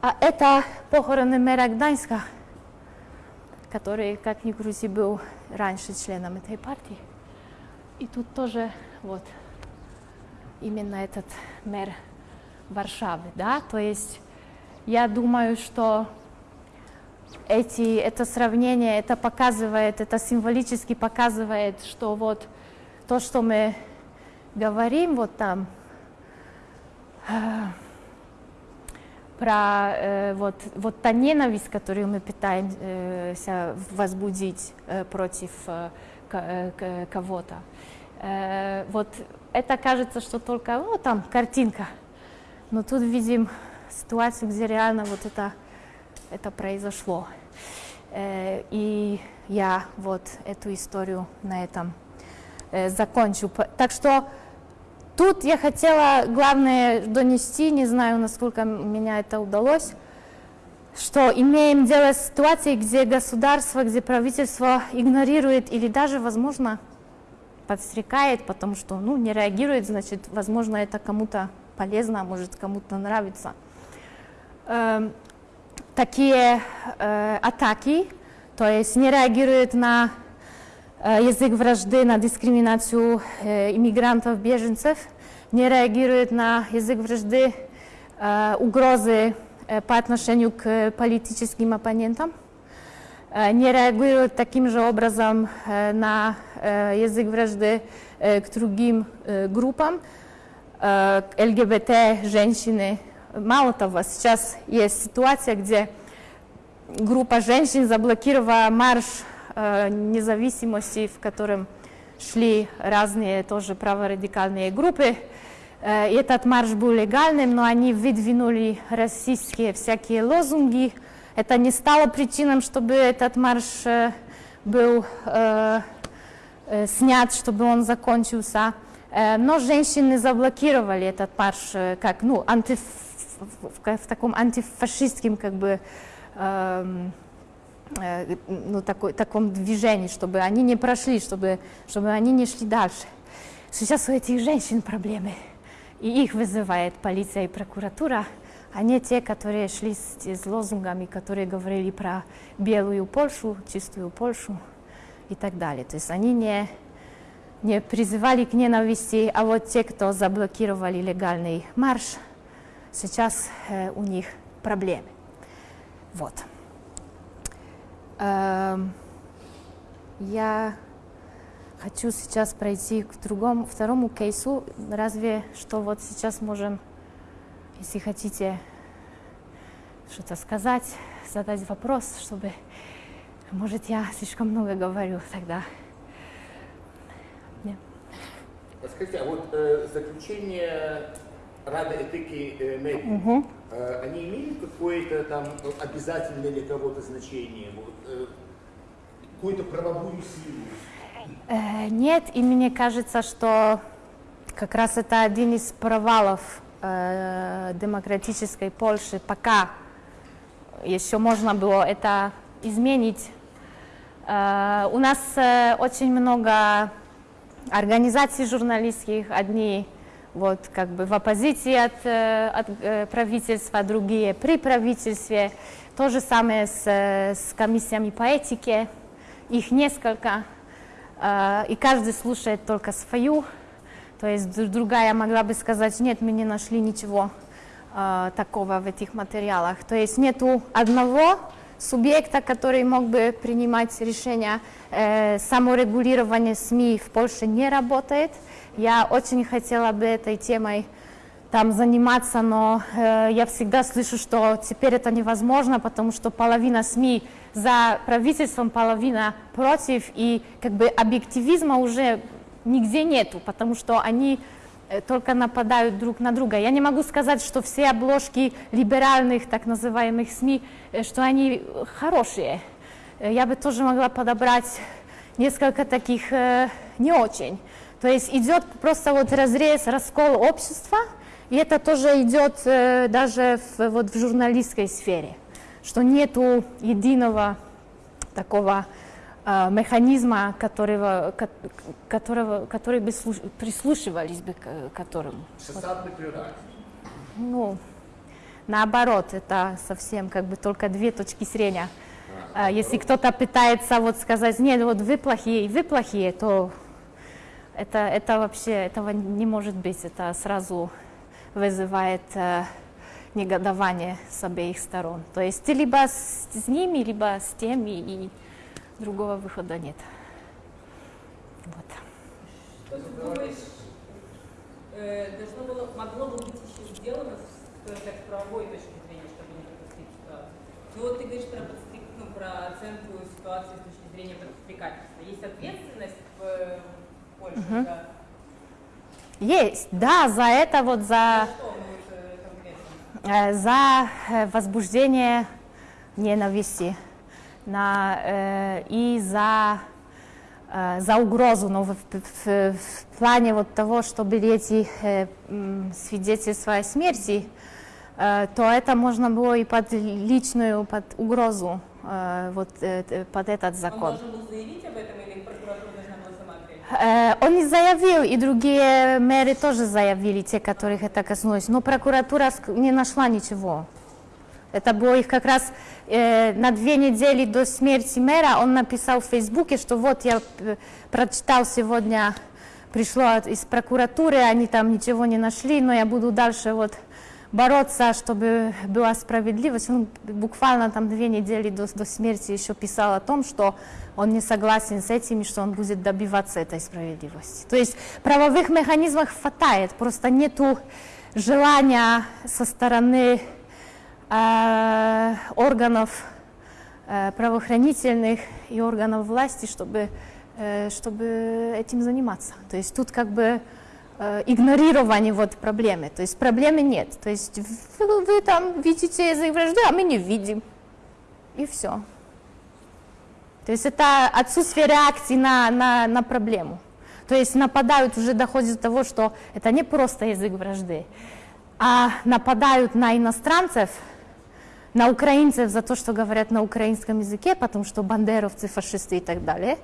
А это похороны мэра Гданьска, который, как ни крути, был раньше членом этой партии. И тут тоже вот именно этот мэр Варшавы, да, то есть я думаю, что эти, это сравнение, это показывает, это символически показывает, что вот то, что мы говорим вот там, э, про э, вот, вот та ненависть, которую мы пытаемся возбудить э, против э, э, кого-то. Э, вот это кажется, что только, ну, там картинка. Но тут видим ситуацию, где реально вот это, это произошло. Э, и я вот эту историю на этом э, закончу. Так что тут я хотела, главное, донести, не знаю, насколько меня это удалось, что имеем дело с ситуацией, где государство, где правительство игнорирует или даже, возможно, подстрекает, потому что ну, не реагирует, значит, возможно, это кому-то полезно, а может, кому-то нравится. Эм, такие э, атаки, то есть не реагирует на э, язык вражды, на дискриминацию э, иммигрантов, беженцев, не реагирует на язык вражды, э, угрозы э, по отношению к политическим оппонентам, э, не реагирует таким же образом э, на э, язык вражды э, к другим э, группам, э, к ЛГБТ, женщины. Мало того, сейчас есть ситуация, где группа женщин заблокировала марш э, независимости, в котором шли разные тоже праворадикальные группы. Э, и этот марш был легальным, но они выдвинули расистские всякие лозунги. Это не стало причиной, чтобы этот марш э, был э, э, снят, чтобы он закончился. Но женщины заблокировали этот марш как, ну, антиф, в, в- таком антифашистском как бы эм, э, ну, такой, таком движении, чтобы они не прошли, чтобы, чтобы они не шли дальше. Сейчас у этих женщин проблемы, и их вызывает полиция и прокуратура, а не те, которые шли с, с лозунгами, которые говорили про белую Польшу, чистую Польшу и так далее. То есть они не, не призывали к ненависти, а вот те, кто заблокировали легальный марш, сейчас э, у них проблемы. Вот. Эм, я хочу сейчас пройти к другому, второму кейсу. Разве что вот сейчас можем, если хотите что-то сказать, задать вопрос, чтобы, может, я слишком много говорю тогда. Нет. Скажите, а вот э, заключение Рады этики э, медиа, э, они имеют какое-то там обязательное для кого-то значение, вот, э, какую-то правовую силу? Э, Нет, и мне кажется, что как раз это один из провалов демократической Польши, пока еще можно было это изменить. У нас очень много организаций журналистских, одни вот как бы в оппозиции от, э, от э, правительства, другие при правительстве. То же самое с, э, с комиссиями по этике, их несколько, и каждый слушает только свою. То есть другая могла бы сказать, нет, мы не нашли ничего такого в этих материалах. То есть нету одного субъекта, который мог бы принимать решения. Саморегулирование СМИ в Польше не работает. Я очень хотела бы этой темой там заниматься, но э, я всегда слышу, что теперь это невозможно, потому что половина СМИ за правительством, половина против, и как бы объективизма уже нигде нету, потому что они э, только нападают друг на друга. Я не могу сказать, что все обложки либеральных, так называемых СМИ, э, что они хорошие. Э, Я бы тоже могла подобрать несколько таких э, не очень. То есть идет просто вот разрез, раскол общества, И это тоже идет э, даже в, вот в журналистской сфере, что нету единого такого э, механизма, которого, ко- которого, который бы слуш- прислушивались бы к которому. Шестьдесят плюраль. Ну, наоборот, это совсем как бы только две точки зрения. А Если кто-то пытается вот сказать, нет, вот вы плохие, вы плохие, то это, это вообще, этого не может быть. Это сразу вызывает э, негодование с обеих сторон. То есть ты либо с, с ними, либо с теми, и другого выхода нет. Вот. Э, должно было, могло бы быть еще сделано, так, с правовой точки зрения, чтобы не допустить ситуацию? Ну вот ты говоришь про, подстрек- ну, про оценку ситуации с точки зрения подстрекательства. Есть ответственность в э, Польше за Есть, да, за это вот за... конкретно? э, за э, возбуждение ненависти на, э, и за, э, за угрозу, но в, в- в- в плане вот того, чтобы эти э, свидетельства о смерти, э, то это можно было и под личную, под угрозу, э, вот э, под этот Он закон. должен был заявить об этом или прокуратура должна была сама ответить? Э, Он не заявил, и другие мэры тоже заявили, те, которых это коснулось, но прокуратура не нашла ничего. Это было их как раз э, на две недели до смерти мэра, он написал в Фейсбуке, что вот я э, прочитал сегодня, пришло от- из прокуратуры, они там ничего не нашли, но я буду дальше вот бороться, чтобы была справедливость. Он буквально там две недели до, до смерти еще писал о том, что он не согласен с этим что он будет добиваться этой справедливости. То есть правовых механизмов хватает, просто нету желания со стороны э, органов э, правоохранительных и органов власти, чтобы, э, чтобы этим заниматься. То есть тут как бы э, игнорирование вот проблемы. То есть проблемы нет. То есть вы, вы там видите язык вражды, а мы не видим. И все. То есть это отсутствие реакции на, на, на проблему. То есть нападают, уже доходит до того, что это не просто язык вражды, а нападают на иностранцев, на украинцев за то, что говорят на украинском языке, потому что бандеровцы, фашисты и так далее.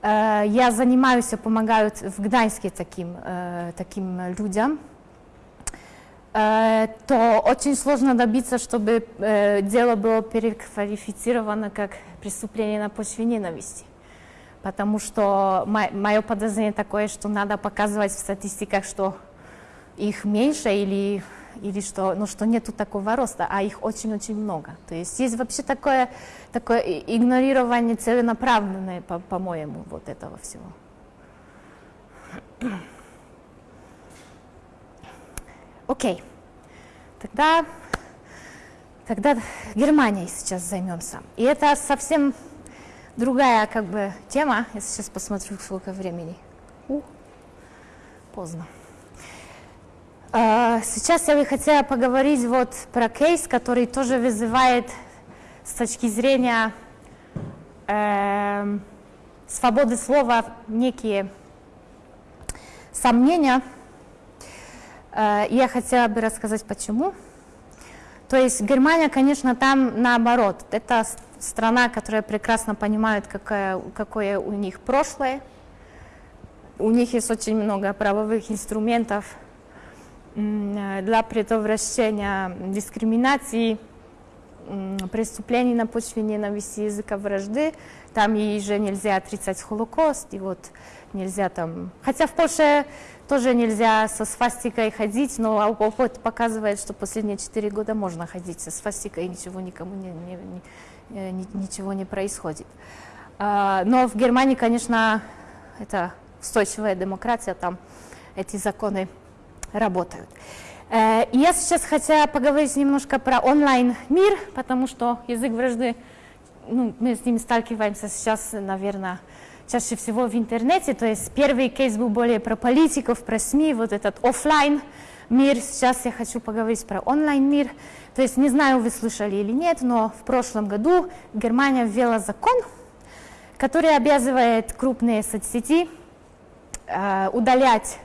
Э, Я занимаюсь помогаю в Гданьске таким, э, таким людям. Э, То очень сложно добиться, чтобы э, дело было переквалифицировано как преступление на почве ненависти. Потому что мое подозрение такое, что надо показывать в статистиках, что их меньше или, или что, ну, что нету такого роста, а их очень-очень много. То есть есть вообще такое, такое игнорирование целенаправленное, по- по-моему, вот этого всего. Окей. Тогда, тогда Германией сейчас займемся. И это совсем другая как бы тема. Я сейчас посмотрю, сколько времени. У, поздно. А, Сейчас я бы хотела поговорить вот про кейс, который тоже вызывает с точки зрения эм, свободы слова некие сомнения. Э, Я хотела бы рассказать, почему. То есть Германия, конечно, там наоборот. Это страна, которая прекрасно понимает, какое, какое у них прошлое. У них есть очень много правовых инструментов э, для предотвращения дискриминации, преступлений на почве ненависти, языка вражды. Там и же нельзя отрицать Холокост, и вот нельзя там... Хотя в Польше тоже нельзя со свастикой ходить, но опыт показывает, что последние четыре года можно ходить со свастикой, и ничего никому не, не- не- э, ни- ничего не происходит. А, Но в Германии, конечно, это устойчивая демократия, там эти законы работают. Э, я сейчас хотела поговорить немножко про онлайн-мир, потому что язык вражды, ну, мы с ним сталкиваемся сейчас, наверное, чаще всего в интернете. То есть первый кейс был более про политиков, про СМИ, вот этот офлайн мир. Сейчас я хочу поговорить про онлайн-мир. То есть не знаю, вы слышали или нет, но в прошлом году Германия ввела закон, который обязывает крупные соцсети э, удалять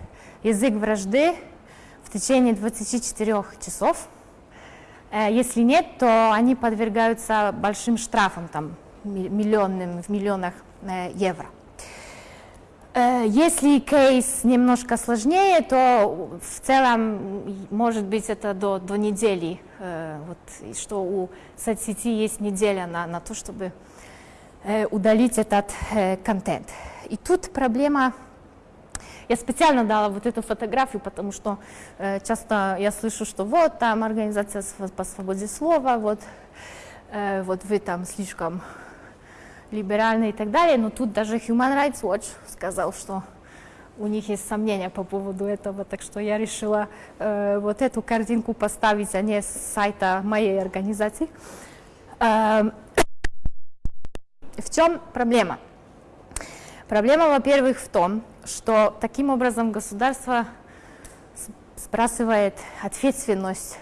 язык вражды в течение 24 часов. Э, Если нет, то они подвергаются большим штрафам, там, ми- миллионным, в миллионах э, евро. Э, Если кейс немножко сложнее, то в целом может быть это до, до недели, э, вот, что у соцсети есть неделя на, на то, чтобы э, удалить этот контент. И тут проблема, я специально дала вот эту фотографию, потому что часто я слышу, что вот там организация по свободе слова, вот, вот вы там слишком либеральны и так далее, но тут даже Human Rights Watch сказал, что у них есть сомнения по поводу этого, так что я решила э, вот эту картинку поставить, а не с сайта моей организации. Эм, *coughs* в чем проблема? Проблема, во-первых, в том, что таким образом государство сбрасывает ответственность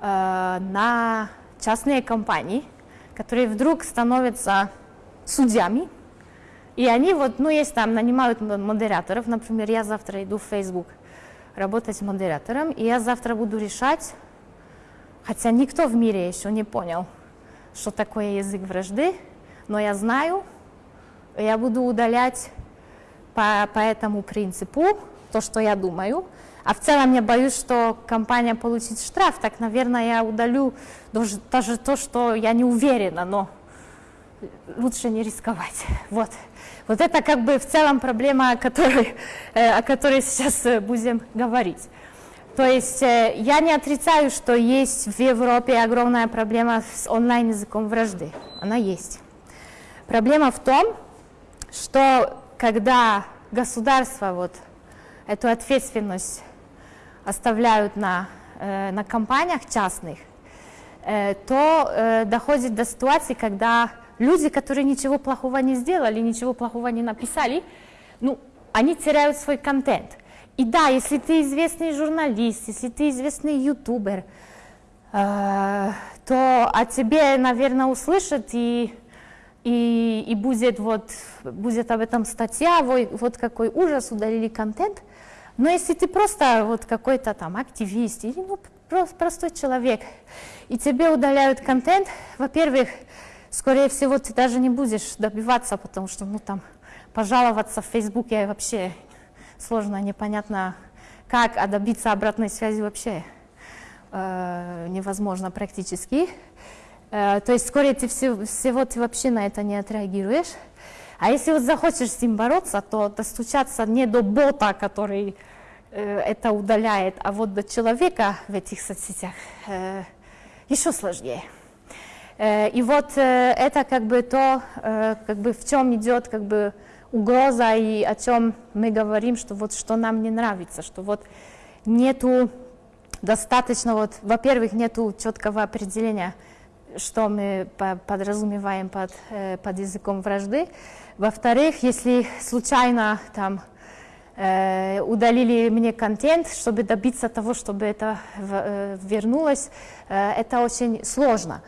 э, на частные компании, которые вдруг становятся судьями, и они вот, ну, есть там, нанимают модераторов, например, я завтра иду в Facebook работать модератором, и я завтра буду решать, хотя никто в мире еще не понял, что такое язык вражды, но я знаю, я буду удалять по, по этому принципу то, что я думаю. А в целом я боюсь, что компания получит штраф, так, наверное, я удалю даже, даже то, что я не уверена, но лучше не рисковать. *laughs* Вот. Вот это как бы в целом проблема, о которой, э, о которой сейчас э, будем говорить. То есть э, я не отрицаю, что есть в Европе огромная проблема с онлайн-языком вражды. Она есть. Проблема в том, что когда государство вот эту ответственность оставляют на, на компаниях частных, то доходит до ситуации, когда люди, которые ничего плохого не сделали, ничего плохого не написали, ну, они теряют свой контент. И да, если ты известный журналист, если ты известный ютубер, э, то о тебе, наверное, услышат и, и, и будет, вот, будет об этом статья, вот, вот какой ужас, удалили контент. Но если ты просто вот какой-то там активист или ну, просто простой человек, и тебе удаляют контент, во-первых, скорее всего, ты даже не будешь добиваться, потому что, ну, там, пожаловаться в Фейсбуке вообще сложно, непонятно как, а добиться обратной связи вообще э, невозможно практически. Э, то есть, скорее ты все, всего ты вообще на это не отреагируешь. А если вот захочешь с ним бороться, то достучаться не до бота, который э, это удаляет, а вот до человека в этих соцсетях э, еще сложнее. Э, И вот э, это как бы то, э, как бы в чем идет как бы угроза и о чем мы говорим, что вот что нам не нравится, что вот нету достаточно вот, во-первых, нету четкого определения, что мы по- подразумеваем под, под языком вражды. Во-вторых, если случайно там удалили мне контент, чтобы добиться того, чтобы это вернулось, это очень сложно.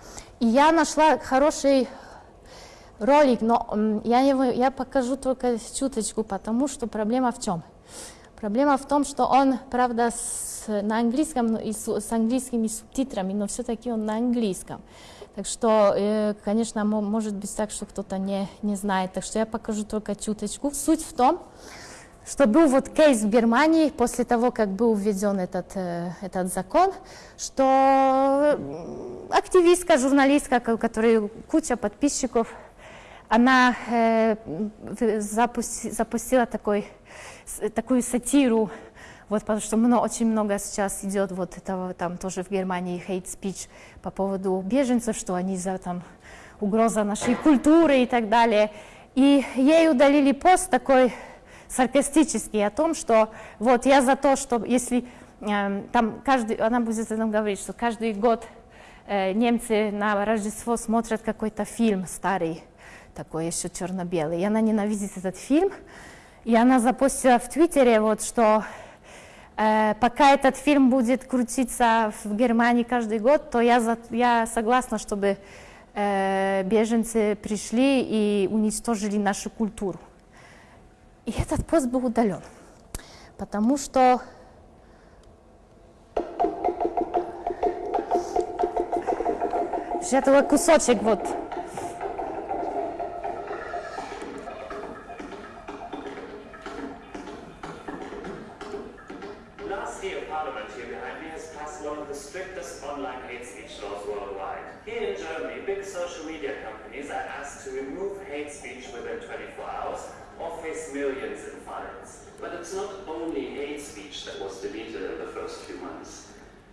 Я нашла хороший ролик, но я, его, я покажу только чуточку, потому что проблема в чем? Проблема в том, что он, правда, с, на английском ну, и с, с английскими субтитрами, но все-таки он на английском. Так что, э, конечно, мо- может быть так, что кто-то не, не знает. Так что я покажу только чуточку. Суть в том, что был вот кейс в Германии после того, как был введен этот, э, этот закон, что активистка, журналистка, у которой куча подписчиков, она э, запусти- запустила такой, такую сатиру, вот, потому что мно- очень много сейчас идет вот этого, там тоже в Германии hate speech по поводу беженцев, что они за там угроза нашей культуры и так далее. И ей удалили пост такой саркастический о том, что вот я за то, что если эм, там каждый, она будет нам говорить, что каждый год э, немцы на Рождество смотрят какой-то фильм старый, такой еще черно-белый, и она ненавидит этот фильм, и она запустила в Твиттере вот, что э, пока этот фильм будет крутиться в Германии каждый год, то я, за, я согласна, чтобы э, беженцы пришли и уничтожили нашу культуру. И этот пост был удален, потому что же это кусочек вот.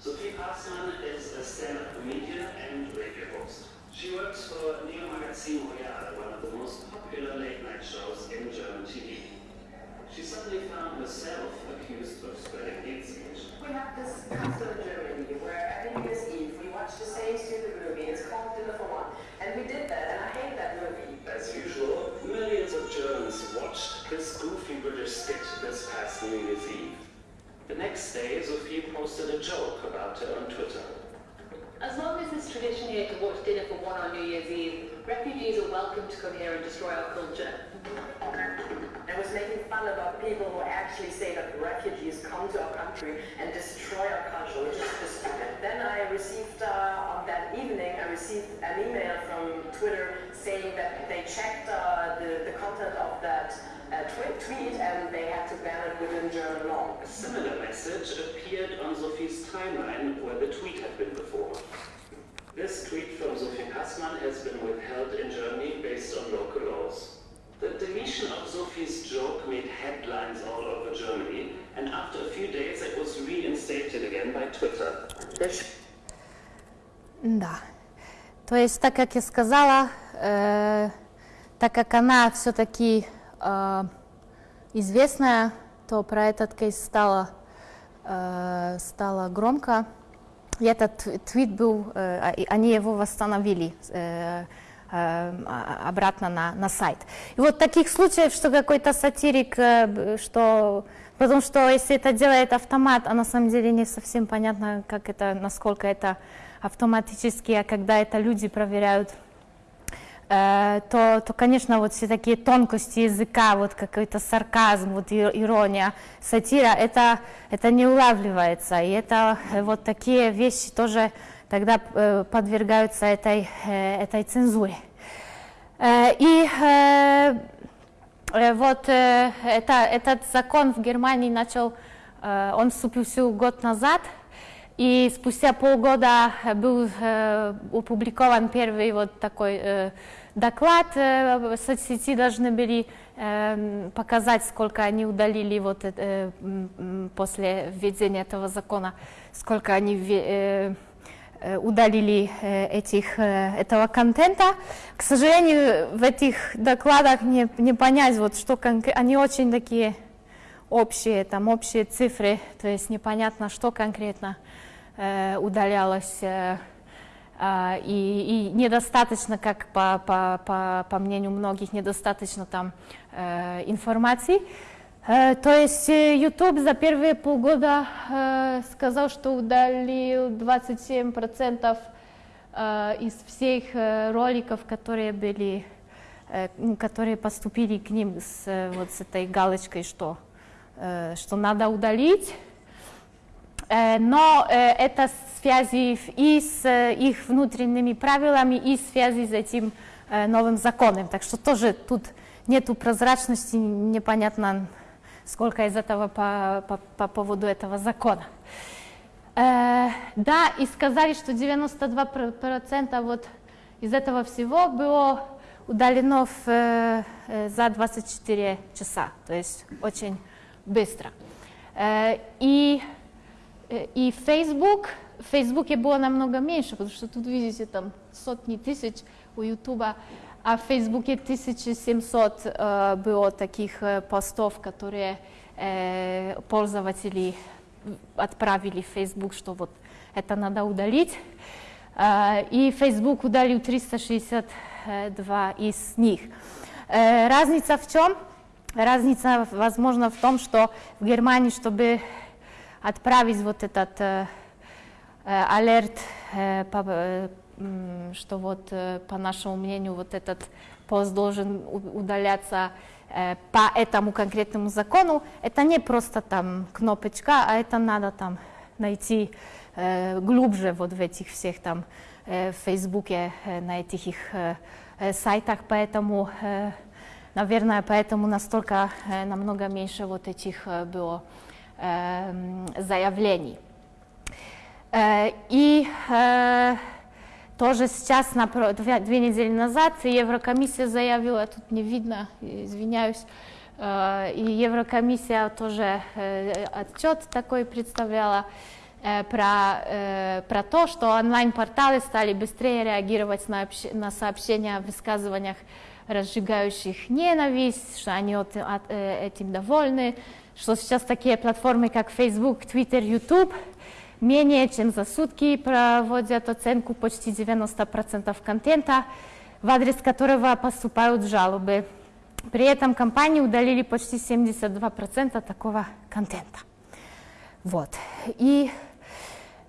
Sophie Passmann is a stand-up comedian and radio host. She works for Neo Magazine Royale, one of the most popular late-night shows in German TV. She suddenly found herself accused of spreading hate speech. We have this custom in Germany where every New Year's Eve we watch the same stupid movie. It's called Dinner for One. And we did that, and I hate that movie. As usual, millions of Germans watched this goofy British skit this past New Year's Eve. The next day, Sophie posted a joke about her on Twitter. As long as it's tradition here to watch dinner for one on New Year's Eve, refugees are welcome to come here and destroy our culture. I was making fun about people who actually say that refugees come to our country and destroy our culture, which is just stupid. Then I received, uh, on that evening, I received an email from Twitter saying that they checked uh, the, the content of that uh, twi- tweet and they had to ban it within German law. A similar message appeared on Sophie's timeline where the tweet had been before. This tweet from Sophie Passmann has been withheld in Germany based on local laws. The deletion of Sophie's joke made headlines all over Germany, and after a few days it was reinstated again by Twitter. Да. То есть, так как я сказала, э, так как она все-таки э, известная, то про этот кейс стало, э, стало громко. И этот тв- твит был, э, они его восстановили э, обратно на, на сайт. И вот таких случаев, что какой-то сатирик, э, что потому что если это делает автомат, а на самом деле не совсем понятно, как это, насколько это автоматически, а когда это люди проверяют, э, то, то, конечно, вот все такие тонкости языка, вот какой-то сарказм, вот ирония, сатира, это, это не улавливается. И это э, вот такие вещи тоже тогда э, подвергаются этой, э, этой цензуре. Э, И вот это, этот закон в Германии начал, он вступил год назад, и спустя полгода был опубликован первый вот такой доклад. Соцсети должны были показать, сколько они удалили вот, после введения этого закона, сколько они удалили э, этих, э, этого контента. К сожалению, в этих докладах не, не понять, вот, что конкре- они очень такие общие, там общие цифры, то есть непонятно, что конкретно э, удалялось. э, а, и, и недостаточно, как по, по, по, по мнению многих, недостаточно там э, информации. Э, то есть э, YouTube за первые полгода э, сказал, что удалил 27% э, из всех роликов, которые были, которые поступили к ним с, вот с этой галочкой, что, что надо удалить. Но это связи и с их внутренними правилами, и связи с этим новым законом. Так что тоже тут нету прозрачности, непонятно, сколько из этого по, по, по поводу этого закона. Э, да, и сказали, что 92% вот из этого всего было удалено в, э, э, за 24 часа, то есть очень быстро. Э, и, э, и Facebook, в Фейсбуке было намного меньше, потому что тут видите там сотни тысяч у Ютуба, а в Фейсбуке 1700 э, было таких э, постов, которые э, пользователи отправили в Facebook, что вот это надо удалить. Э, И Facebook удалил 362 из них. Э, Разница в чем? Разница, возможно, в том, что в Германии, чтобы отправить вот этот э, э, алерт, э, по- э, что вот, э, по нашему мнению, вот этот пост должен удаляться э, по этому конкретному закону, это не просто там кнопочка, а это надо там найти глубже вот в этих всех там в Фейсбуке, на этих их сайтах, поэтому, наверное, поэтому настолько намного меньше вот этих было заявлений. И тоже сейчас, две недели назад, Еврокомиссия заявила, тут не видно, извиняюсь, э, и Еврокомиссия тоже э, отчет такой представляла э, про, про то, что онлайн-порталы стали быстрее реагировать на, на сообщения о высказываниях, разжигающих ненависть, что они от, от, этим довольны, что сейчас такие платформы, как Facebook, Twitter, YouTube – менее чем за сутки проводят оценку почти 90% контента, в адрес которого поступают жалобы. При этом компании удалили почти 72% такого контента. Вот. И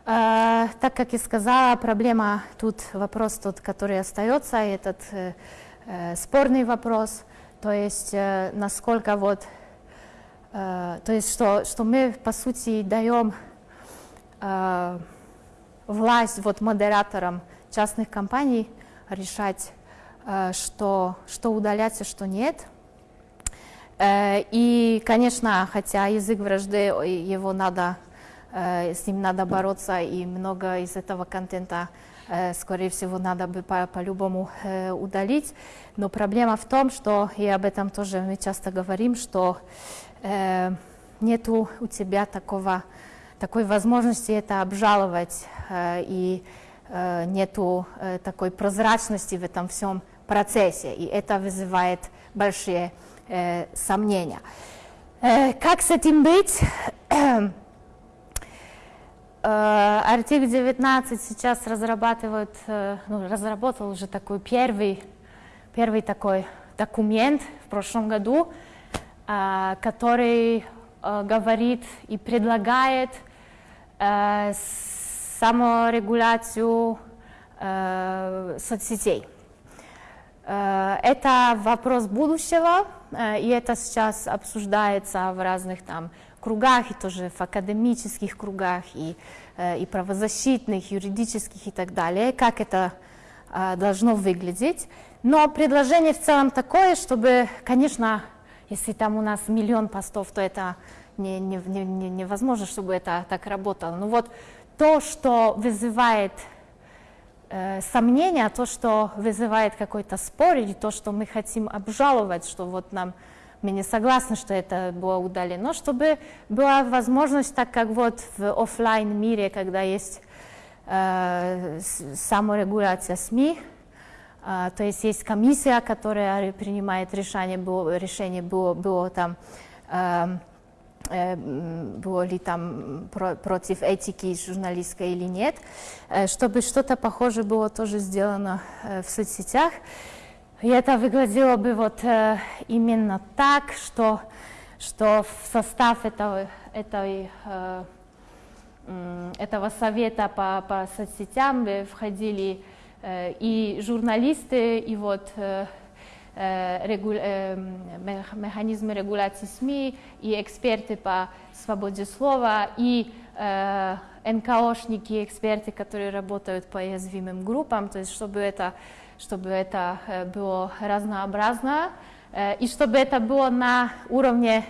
э, так как я сказала, проблема тут, вопрос тот, который остается, этот э, э, спорный вопрос, то есть э, насколько вот, э, то есть что, что мы по сути даем э, власть вот модераторам частных компаний решать, э, что, что удалять и что нет. Э, и, конечно, хотя язык вражды, его надо, с ним надо бороться, и много из этого контента скорее всего, надо бы по-любому по удалить. Но проблема в том, что, и об этом тоже мы часто говорим, что нету у тебя такого такой возможности это обжаловать, э, и э, нету э, такой прозрачности в этом всем процессе, и это вызывает большие сомнения. Как с этим быть? Артик 19 сейчас разрабатывает, ну, разработал уже такой первый, первый такой документ в прошлом году, который говорит и предлагает саморегуляцию э, соцсетей. Э, это вопрос будущего, э, и это сейчас обсуждается в разных там кругах, и тоже в академических кругах, и, э, и правозащитных, юридических и так далее, как это э, должно выглядеть. Но предложение в целом такое, чтобы, конечно, если там у нас миллион постов, то это не, не, не, невозможно, чтобы это так работало. Но вот то, что вызывает э, сомнения, то, что вызывает какой-то спор, или то, что мы хотим обжаловать, что вот нам мы не согласны, что это было удалено, чтобы была возможность, так как вот в офлайн мире, когда есть э, саморегуляция СМИ, э, то есть есть комиссия, которая принимает решение, было, решение было, было там э, Э, ли там про, против этики журналистской или нет, э, чтобы что-то похожее было тоже сделано э, в соцсетях. И это выглядело бы вот именно так, что, что в состав этого, этой, этого совета по, по соцсетям входили и журналисты, и вот Э, регу... Э, механизмы регуляции СМИ, и эксперты по свободе слова, и э, НКОшники, эксперты, которые работают по уязвимым группам, то есть чтобы это, чтобы это было разнообразно, и чтобы это было на уровне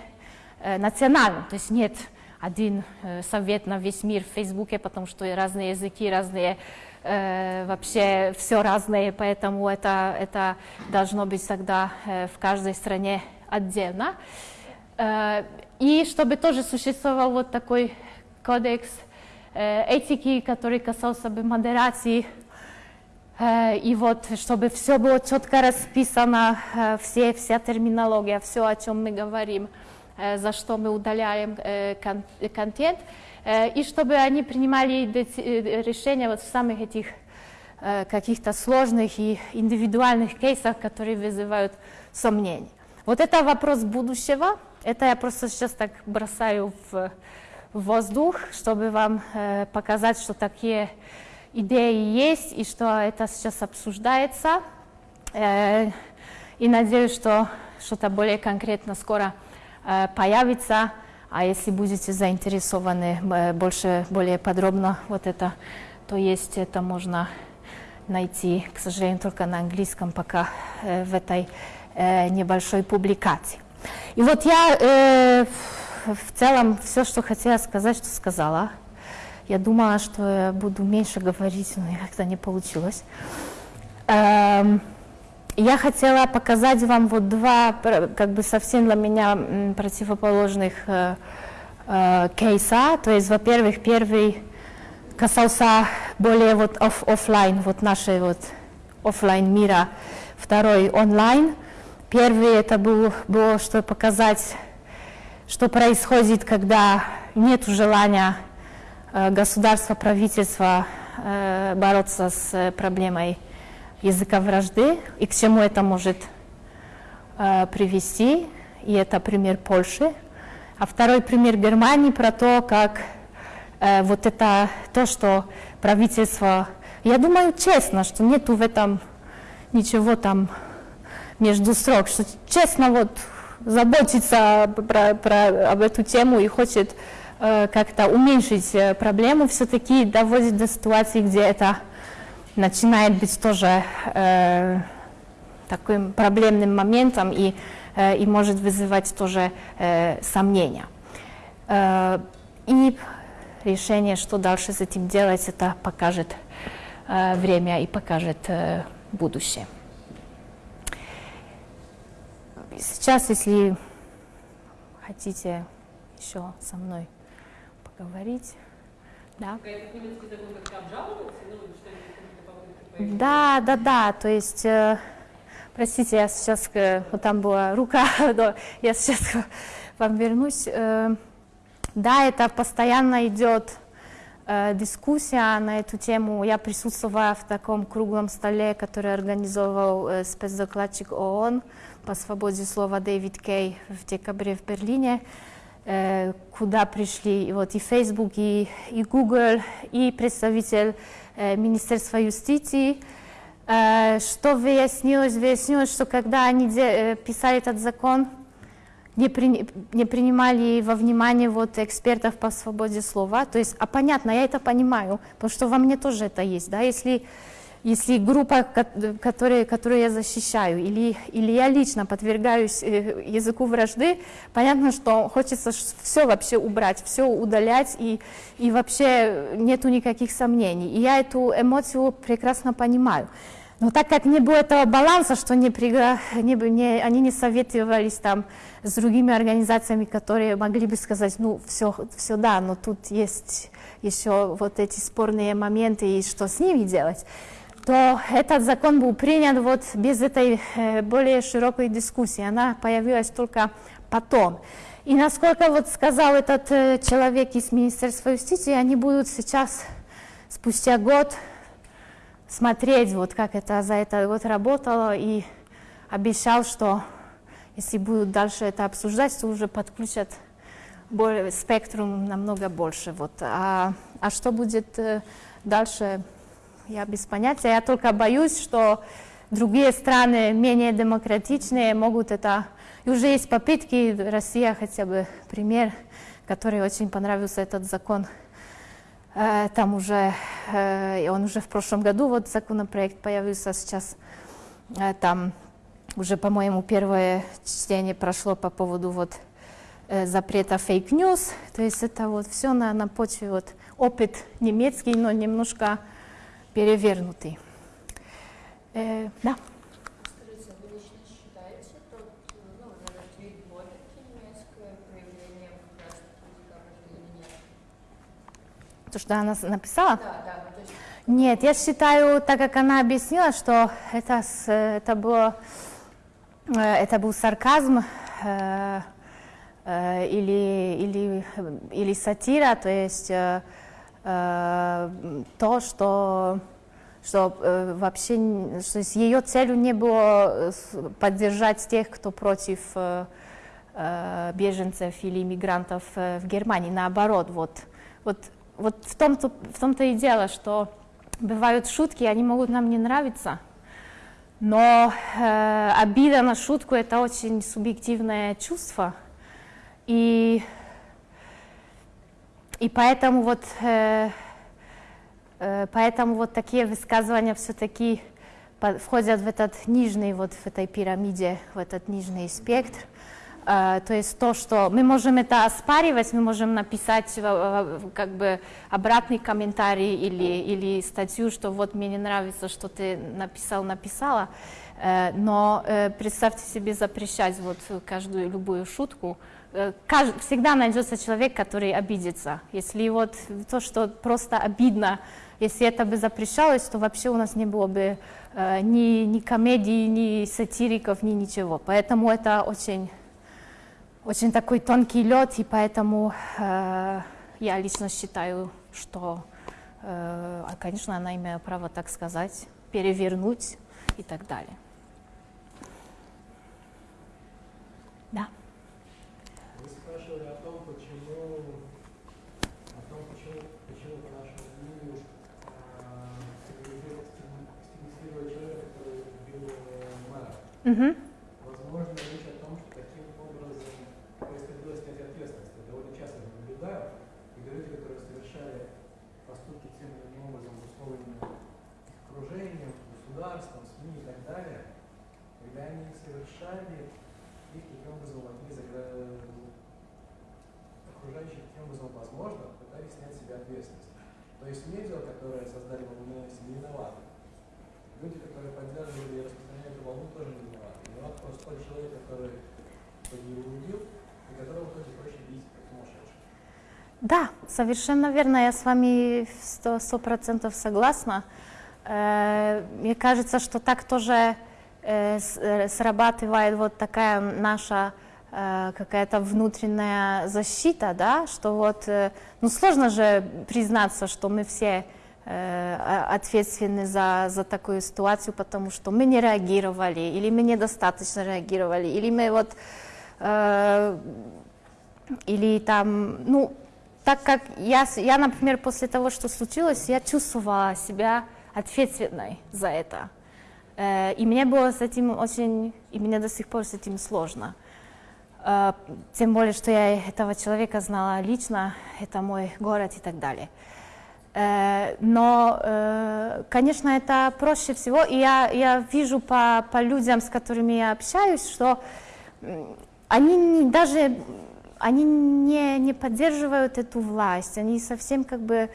национальном, то есть нет один совет на весь мир в Фейсбуке, потому что разные языки, разные э, вообще все разное, поэтому это, это должно быть всегда э, в каждой стране отдельно. Э, и чтобы тоже существовал вот такой кодекс этики, который касался бы модерации, и вот чтобы все было четко расписано, все, вся терминология, все, о чем мы говорим, за что мы удаляем э, кон контент, Э, и чтобы они принимали э, решения вот в самых этих э, каких-то сложных и индивидуальных кейсах, которые вызывают сомнения. Вот это вопрос будущего. Это я просто сейчас так бросаю в воздух, чтобы вам показать, что такие идеи есть и что это сейчас обсуждается. И надеюсь, что что-то более конкретно скоро появится А если будете заинтересованы э, больше, более подробно вот это, то есть это можно найти, к сожалению, только на английском пока э, в этой э, небольшой публикации. И вот я э, в целом все, что хотела сказать, что сказала. Я думала, что я буду меньше говорить, но как-то не получилось. Я хотела показать вам вот два, как бы совсем для меня противоположных э, э, кейса. То есть, во-первых, первый касался более вот оф офлайн, вот нашей вот офлайн мира, второй онлайн. Первый это был, было, что показать, что происходит, когда нет желания э, государства, правительства э, бороться с проблемой языка вражды и к чему это может э, привести. И это пример Польши. А второй пример Германии про то, как э, вот это то, что правительство, я думаю честно, что нету в этом ничего там между строк, что честно вот заботится про, про, об эту тему и хочет э, как-то уменьшить э, проблему, все-таки доводит до ситуации, где это начинает быть тоже э, таким проблемным моментом и, э, и может вызывать тоже э, сомнения. Э, и решение, что дальше с этим делать, это покажет э, время и покажет э, будущее. Сейчас, если хотите еще со мной поговорить, да. Да, да, да, то есть, э, простите, я сейчас, э, вот там была рука, *laughs* но я сейчас вам вернусь. Э, да, это постоянно идет э, дискуссия на эту тему. Я присутствовала в таком круглом столе, который организовал э, спецдокладчик ООН по свободе слова Дэвид Кей в декабре в Берлине, куда пришли вот, и Facebook, и, и Google, и представитель Э, Министерства юстиции, э, что выяснилось? Выяснилось, что когда они э, писали этот закон, не, при, не принимали во внимание вот экспертов по свободе слова. То есть, а понятно, я это понимаю, потому что во мне тоже это есть. Да? Если если группа, которую, которую я защищаю, или, или я лично подвергаюсь э, языку вражды, понятно, что хочется все вообще убрать, все удалять, и, и вообще нету никаких сомнений. И я эту эмоцию прекрасно понимаю. Но так как не было этого баланса, что не пригла... не, не, они не советовались там с другими организациями, которые могли бы сказать, ну, все, все да, но тут есть еще вот эти спорные моменты, и что с ними делать то этот закон был принят вот без этой э, более широкой дискуссии. Она появилась только потом. И насколько вот сказал этот э, человек из Министерства юстиции, они будут сейчас, спустя год, смотреть, вот как это за этот год работало, и обещал, что если будут дальше это обсуждать, то уже подключат более, спектрум намного больше. Вот. А, а что будет э, дальше, я без понятия. Я только боюсь, что другие страны, менее демократичные, могут это... И уже есть попытки, Россия хотя бы пример, который очень понравился этот закон. Э, там уже, э, он уже в прошлом году, вот законопроект появился сейчас, э, там уже, по-моему, первое чтение прошло по поводу вот запрета fake news, то есть это вот все на, на почве вот опыт немецкий, но немножко перевернутый. Э, да. То, что она написала? Да, да. Нет, я считаю, так как она объяснила, что это, это, было, э, это был сарказм э, э, или, или, или сатира, то есть э, Э, то, что, что э, вообще что ее целью не было э, поддержать тех, кто против беженцев или иммигрантов в Германии. Наоборот, вот, вот, вот в том-то в том-то и дело, что бывают шутки, они могут нам не нравиться, но э, обида на шутку это очень субъективное чувство. И И поэтому вот, э, э, поэтому вот такие высказывания все-таки входят в этот нижний, вот в этой пирамиде, в этот нижний спектр. Uh, то есть то, что мы можем это оспаривать, мы можем написать uh, как бы обратный комментарий или, или статью, что вот мне не нравится, что ты написал, написала, uh, но представьте себе запрещать вот каждую любую шутку, всегда найдется человек, который обидится. Если вот то, что просто обидно, если это бы запрещалось, то вообще у нас не было бы ни, ни комедий, ни сатириков, ни ничего. Поэтому это очень очень такой тонкий лед, и поэтому э, я лично считаю, что, э, конечно, она имеет право так сказать, перевернуть и так далее. Да. Вы спрашивали о том, почему, о том, почему, почему по нашему мнению, э, стигматизировать человека, который убил мэра. Угу. Возможно, речь о том, что таким образом происходило снятие ответственности. Довольно часто наблюдаю, и люди, которые совершали поступки тем или иным образом обусловлены их окружением, государством, СМИ и так далее, когда они совершали их таким образом от окружающих таким образом возможно, пытались снять себя ответственность. То есть медиа, которые создали волну не виноваты. Люди, которые поддерживали и распространяли эту волну, тоже не виноваты. Виноват просто тот человек, который убил, и которого итоге проще бить, как сумасшедший. Да, совершенно верно, я с вами сто процентов согласна. Э, мне кажется, что так тоже э, э, срабатывает вот такая наша какая-то внутренняя защита, да, что вот, ну сложно же признаться, что мы все ответственны за, за такую ситуацию, потому что мы не реагировали, или мы недостаточно реагировали, или мы вот, э, или там, ну, так как я, я, например, после того, что случилось, я чувствовала себя ответственной за это. Э, и мне было с этим очень, и мне до сих пор с этим сложно. Э, тем более, что я этого человека знала лично, это мой город и так далее. Э, но, конечно, это проще всего, и я, я вижу по, по людям, с которыми я общаюсь, что они не, даже они не, не поддерживают эту власть, они совсем как бы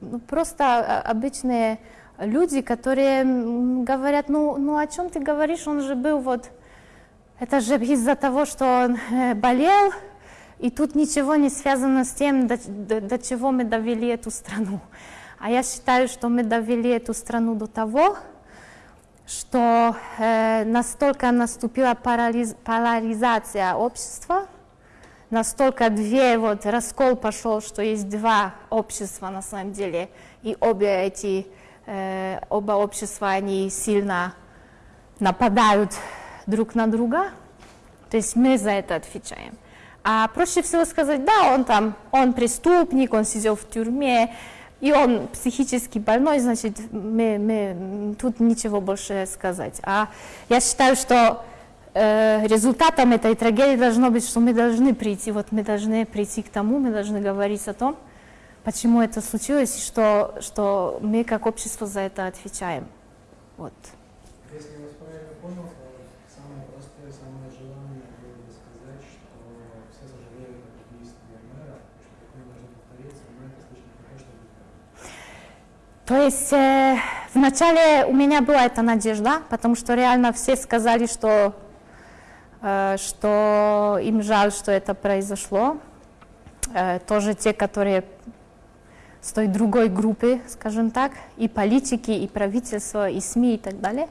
ну, просто обычные люди, которые говорят, ну, ну о чем ты говоришь, он же был вот, это же из-за того, что он э, болел, и тут ничего не связано с тем, до, до, до чего мы довели эту страну. А я считаю, что мы довели эту страну до того, что э, настолько наступила парализ, поляризация общества, настолько две, вот раскол пошел, что есть два общества на самом деле, и обе эти Э, оба общества, они сильно нападают друг на друга, то есть мы за это отвечаем. А проще всего сказать, да, он там, он преступник, он сидел в тюрьме, и он психически больной, значит, мы, мы, тут ничего больше сказать. А я считаю, что э, результатом этой трагедии должно быть, что мы должны прийти, вот мы должны прийти к тому, мы должны говорить о том, почему это случилось, и что, что мы как общество за это отвечаем. Вот. Если я вас правильно понял, то самое простое, самое желание было бы сказать, что все сожалеют об убийстве мэра, что такое должно повториться, но это слишком не то, что то есть э, вначале у меня была эта надежда, потому что реально все сказали, что, э, что им жаль, что это произошло. Э, тоже те, которые с той другой группы, скажем так, и политики, и правительство, и СМИ и так далее.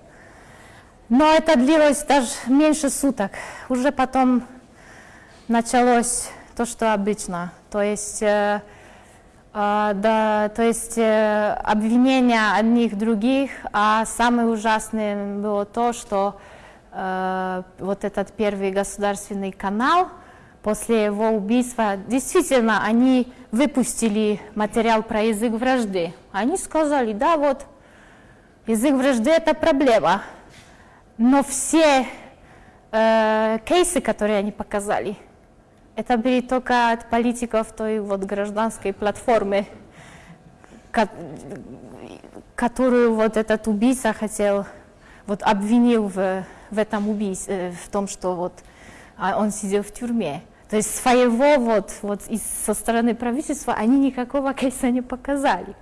Но это длилось даже меньше суток. Уже потом началось то, что обычно. То есть, э, э, да, то есть э, обвинения одних других, а самое ужасное было то, что э, вот этот первый государственный канал – после его убийства, действительно, они выпустили материал про язык вражды. Они сказали, да, вот, язык вражды – это проблема. Но все э, кейсы, которые они показали, Это берет только от политиков той вот гражданской платформы, ко- которую вот этот убийца хотел, вот обвинил в, в этом убийстве, в том, что вот а, он сидел в тюрьме. То есть своего вот, вот из, со стороны правительства они никакого *laughs* кейса не показали.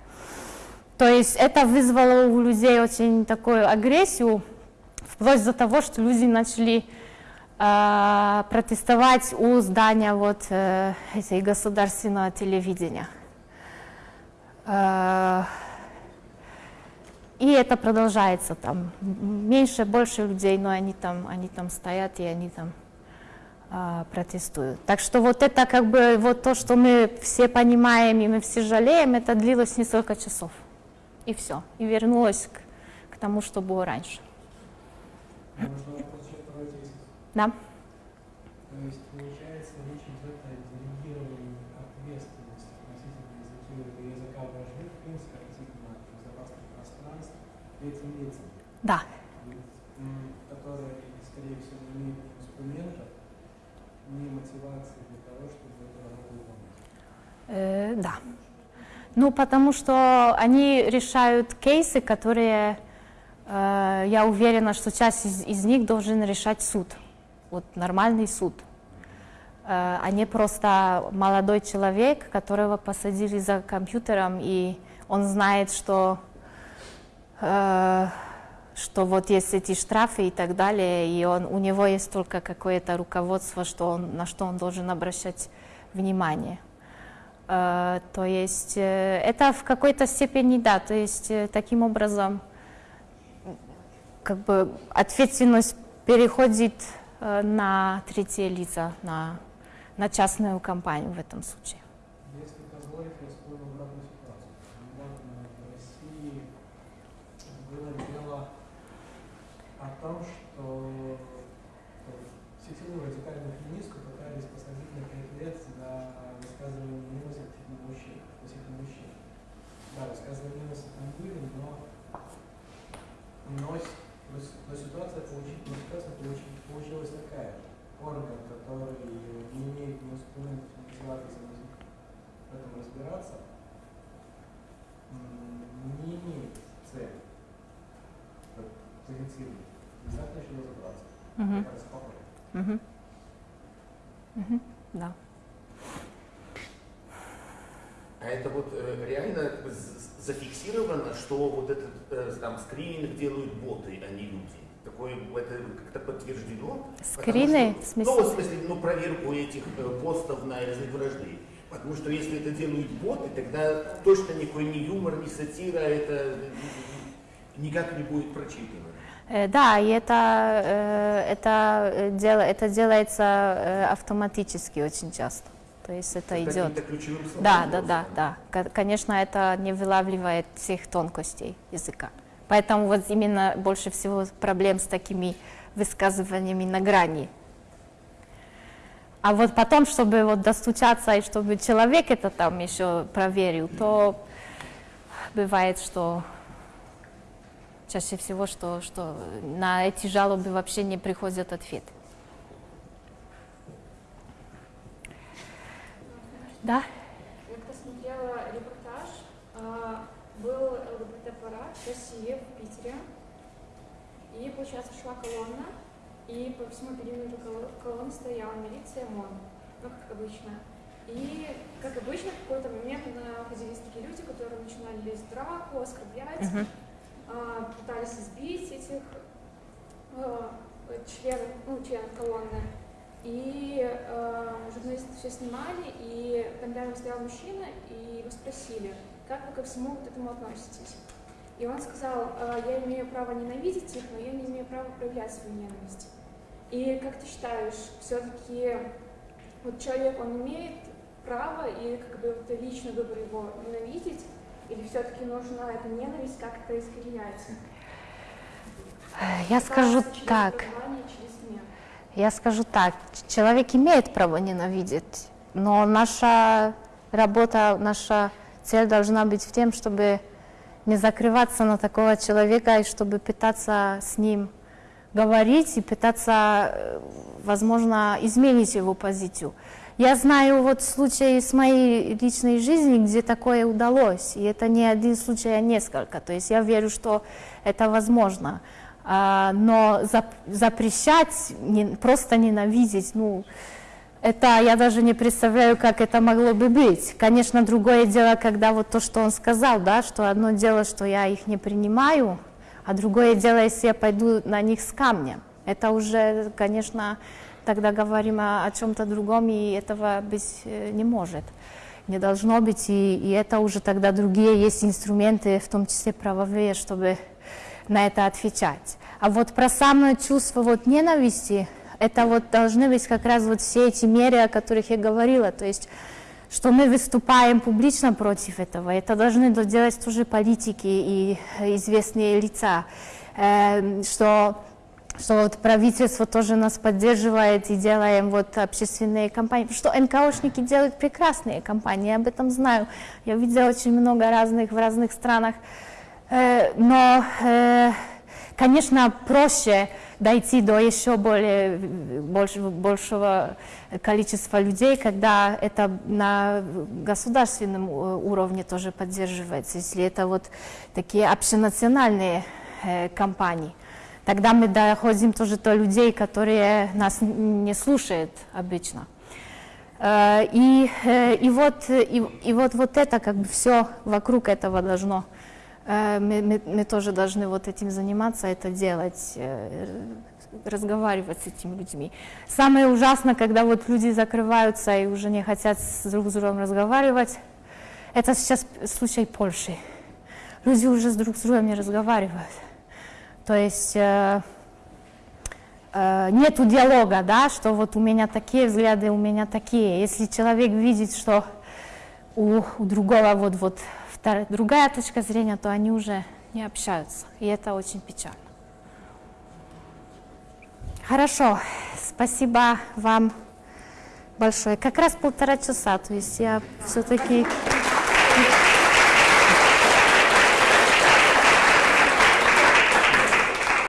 То есть это вызвало у людей очень такую агрессию, вплоть до того, что люди начали э, протестовать у здания вот э, этой государственного телевидения. Э, и это продолжается там. Меньше, больше людей, но они там, они там стоят и они там э, протестуют. Так что вот это как бы вот то, что мы все понимаем и мы все жалеем, это длилось несколько часов. И все. И вернулось к, к тому, что было раньше. Можно вопрос еще про эти Да. То есть, получается, речь идет о делегировании ответственности относительно изучения языка вождей, в принципе, относительно безопасных пространств этим лицам, Да. которые, скорее всего, не имеют инструментов, ни мотивации для того, чтобы работу выполнять. Э, да. Ну, потому что они решают кейсы, которые, э, я уверена, что часть из, из них должен решать суд. Вот нормальный суд. Э, а не просто молодой человек, которого посадили за компьютером, и он знает, что, э, что вот есть эти штрафы и так далее, и он, у него есть только какое-то руководство, что он, на что он должен обращать внимание. Э, То есть э, это в какой-то степени да, то есть э, таким образом как бы ответственность переходит э, на третьи лица, на, на частную компанию в этом случае. Если позволите, я вспомнил обратную ситуацию. Недавно в России было дело о том, что сетевую радикальную феминистку пытались посадить на 5 лет за высказывание ненависти относительно мужчин. Относительно мужчин. Да, высказывания ненависти там были, но, но, но ситуация, получи- но ситуация получи- получилась такая. Орган, который не имеет ни инструментов, ни мотивации в этом разбираться, не имеет цели позитивной. Обязательно еще разобраться. Мгм. Мне кажется, попробуй. Мгм. Мгм. Да. А это вот э, реально зафиксировано, что вот этот э, там скрининг делают боты, а не люди. Такое это как-то подтверждено. Скрины? Потому В что- смысле? Ну, в смысле, ну, проверку этих э, постов на вражды. Потому что если это делают боты, тогда точно никакой ни юмор, ни сатира, это э, никак не будет прочитано. Э, Да, и это, это, дело, это делается автоматически очень часто. То есть это С идет. каким-то ключевым словом Да, да, да, да. Ко- Конечно, это не вылавливает всех тонкостей языка. Поэтому вот именно больше всего проблем с такими высказываниями на грани. А вот потом, чтобы вот достучаться и чтобы человек это там еще проверил, то бывает, что чаще всего, что, что на эти жалобы вообще не приходят ответы. Да? Я как-то смотрела репортаж, а, был ЛГБТ-парад в России, в Питере, и, получается, шла колонна, и по всему периметру коло- колонны стояла милиция ОМОН, ну, как обычно. И, как обычно, в какой-то момент находились такие люди, которые начинали лезть в драку, оскорблять, Мгм. а, пытались избить этих а, членов, ну, членов колонны. И э, журналисты все снимали, и там рядом стоял мужчина, и его спросили, как вы ко всему вот этому относитесь. И он сказал, «Э, я имею право ненавидеть их, но я не имею права проявлять свою ненависть. И как ты считаешь, все-таки вот человек, он имеет право, и как бы это личный выбор его ненавидеть, или все-таки нужно эту ненависть как-то искоренять? Я скажу Через так. Я скажу так, человек имеет право ненавидеть, но наша работа, наша цель должна быть в тем, чтобы не закрываться на такого человека и чтобы пытаться с ним говорить и пытаться, э, возможно, изменить его позицию. Я знаю вот случаи из моей личной жизни, где такое удалось, и это не один случай, а несколько. То есть я верю, что это возможно. А, но запрещать, просто ненавидеть, ну, это я даже не представляю, как это могло бы быть. Конечно, другое дело, когда вот то, что он сказал, да, что одно дело, что я их не принимаю, а другое дело, если я пойду на них с камнем. Это уже, конечно, тогда говорим о, о чем-то другом, и этого быть э, не может, не должно быть, и, и это уже тогда другие есть инструменты, в том числе правовые, чтобы на это отвечать. А вот про самое чувство вот ненависти, это вот должны быть как раз вот все эти меры, о которых я говорила, то есть что мы выступаем публично против этого. Это должны делать тоже политики и известные лица, э, что, что вот правительство тоже нас поддерживает и делаем вот общественные кампании. Что НКОшники делают прекрасные кампании, я об этом знаю. Я видела очень много разных в разных странах. Э, но, э, конечно, проще дойти до еще более, больше, большего количества людей, когда это на государственном уровне тоже поддерживается, если это вот такие общенациональные э, компании. Тогда мы доходим тоже до людей, которые нас не слушают обычно. Э, и, э, и, вот, и, и вот, вот это, как бы все вокруг этого должно Э, мы, мы, мы тоже должны вот этим заниматься, это делать, э, разговаривать с этими людьми. Самое ужасное, когда вот люди закрываются и уже не хотят с друг с другом разговаривать, это сейчас случай Польши. Люди уже с друг с другом не разговаривают. То есть э, э, нету диалога, да, что вот у меня такие взгляды, у меня такие. Если человек видит, что у, у другого вот, вот другая точка зрения, то они уже не общаются. И это очень печально. Хорошо, спасибо вам большое. Как раз полтора часа, то есть я все-таки...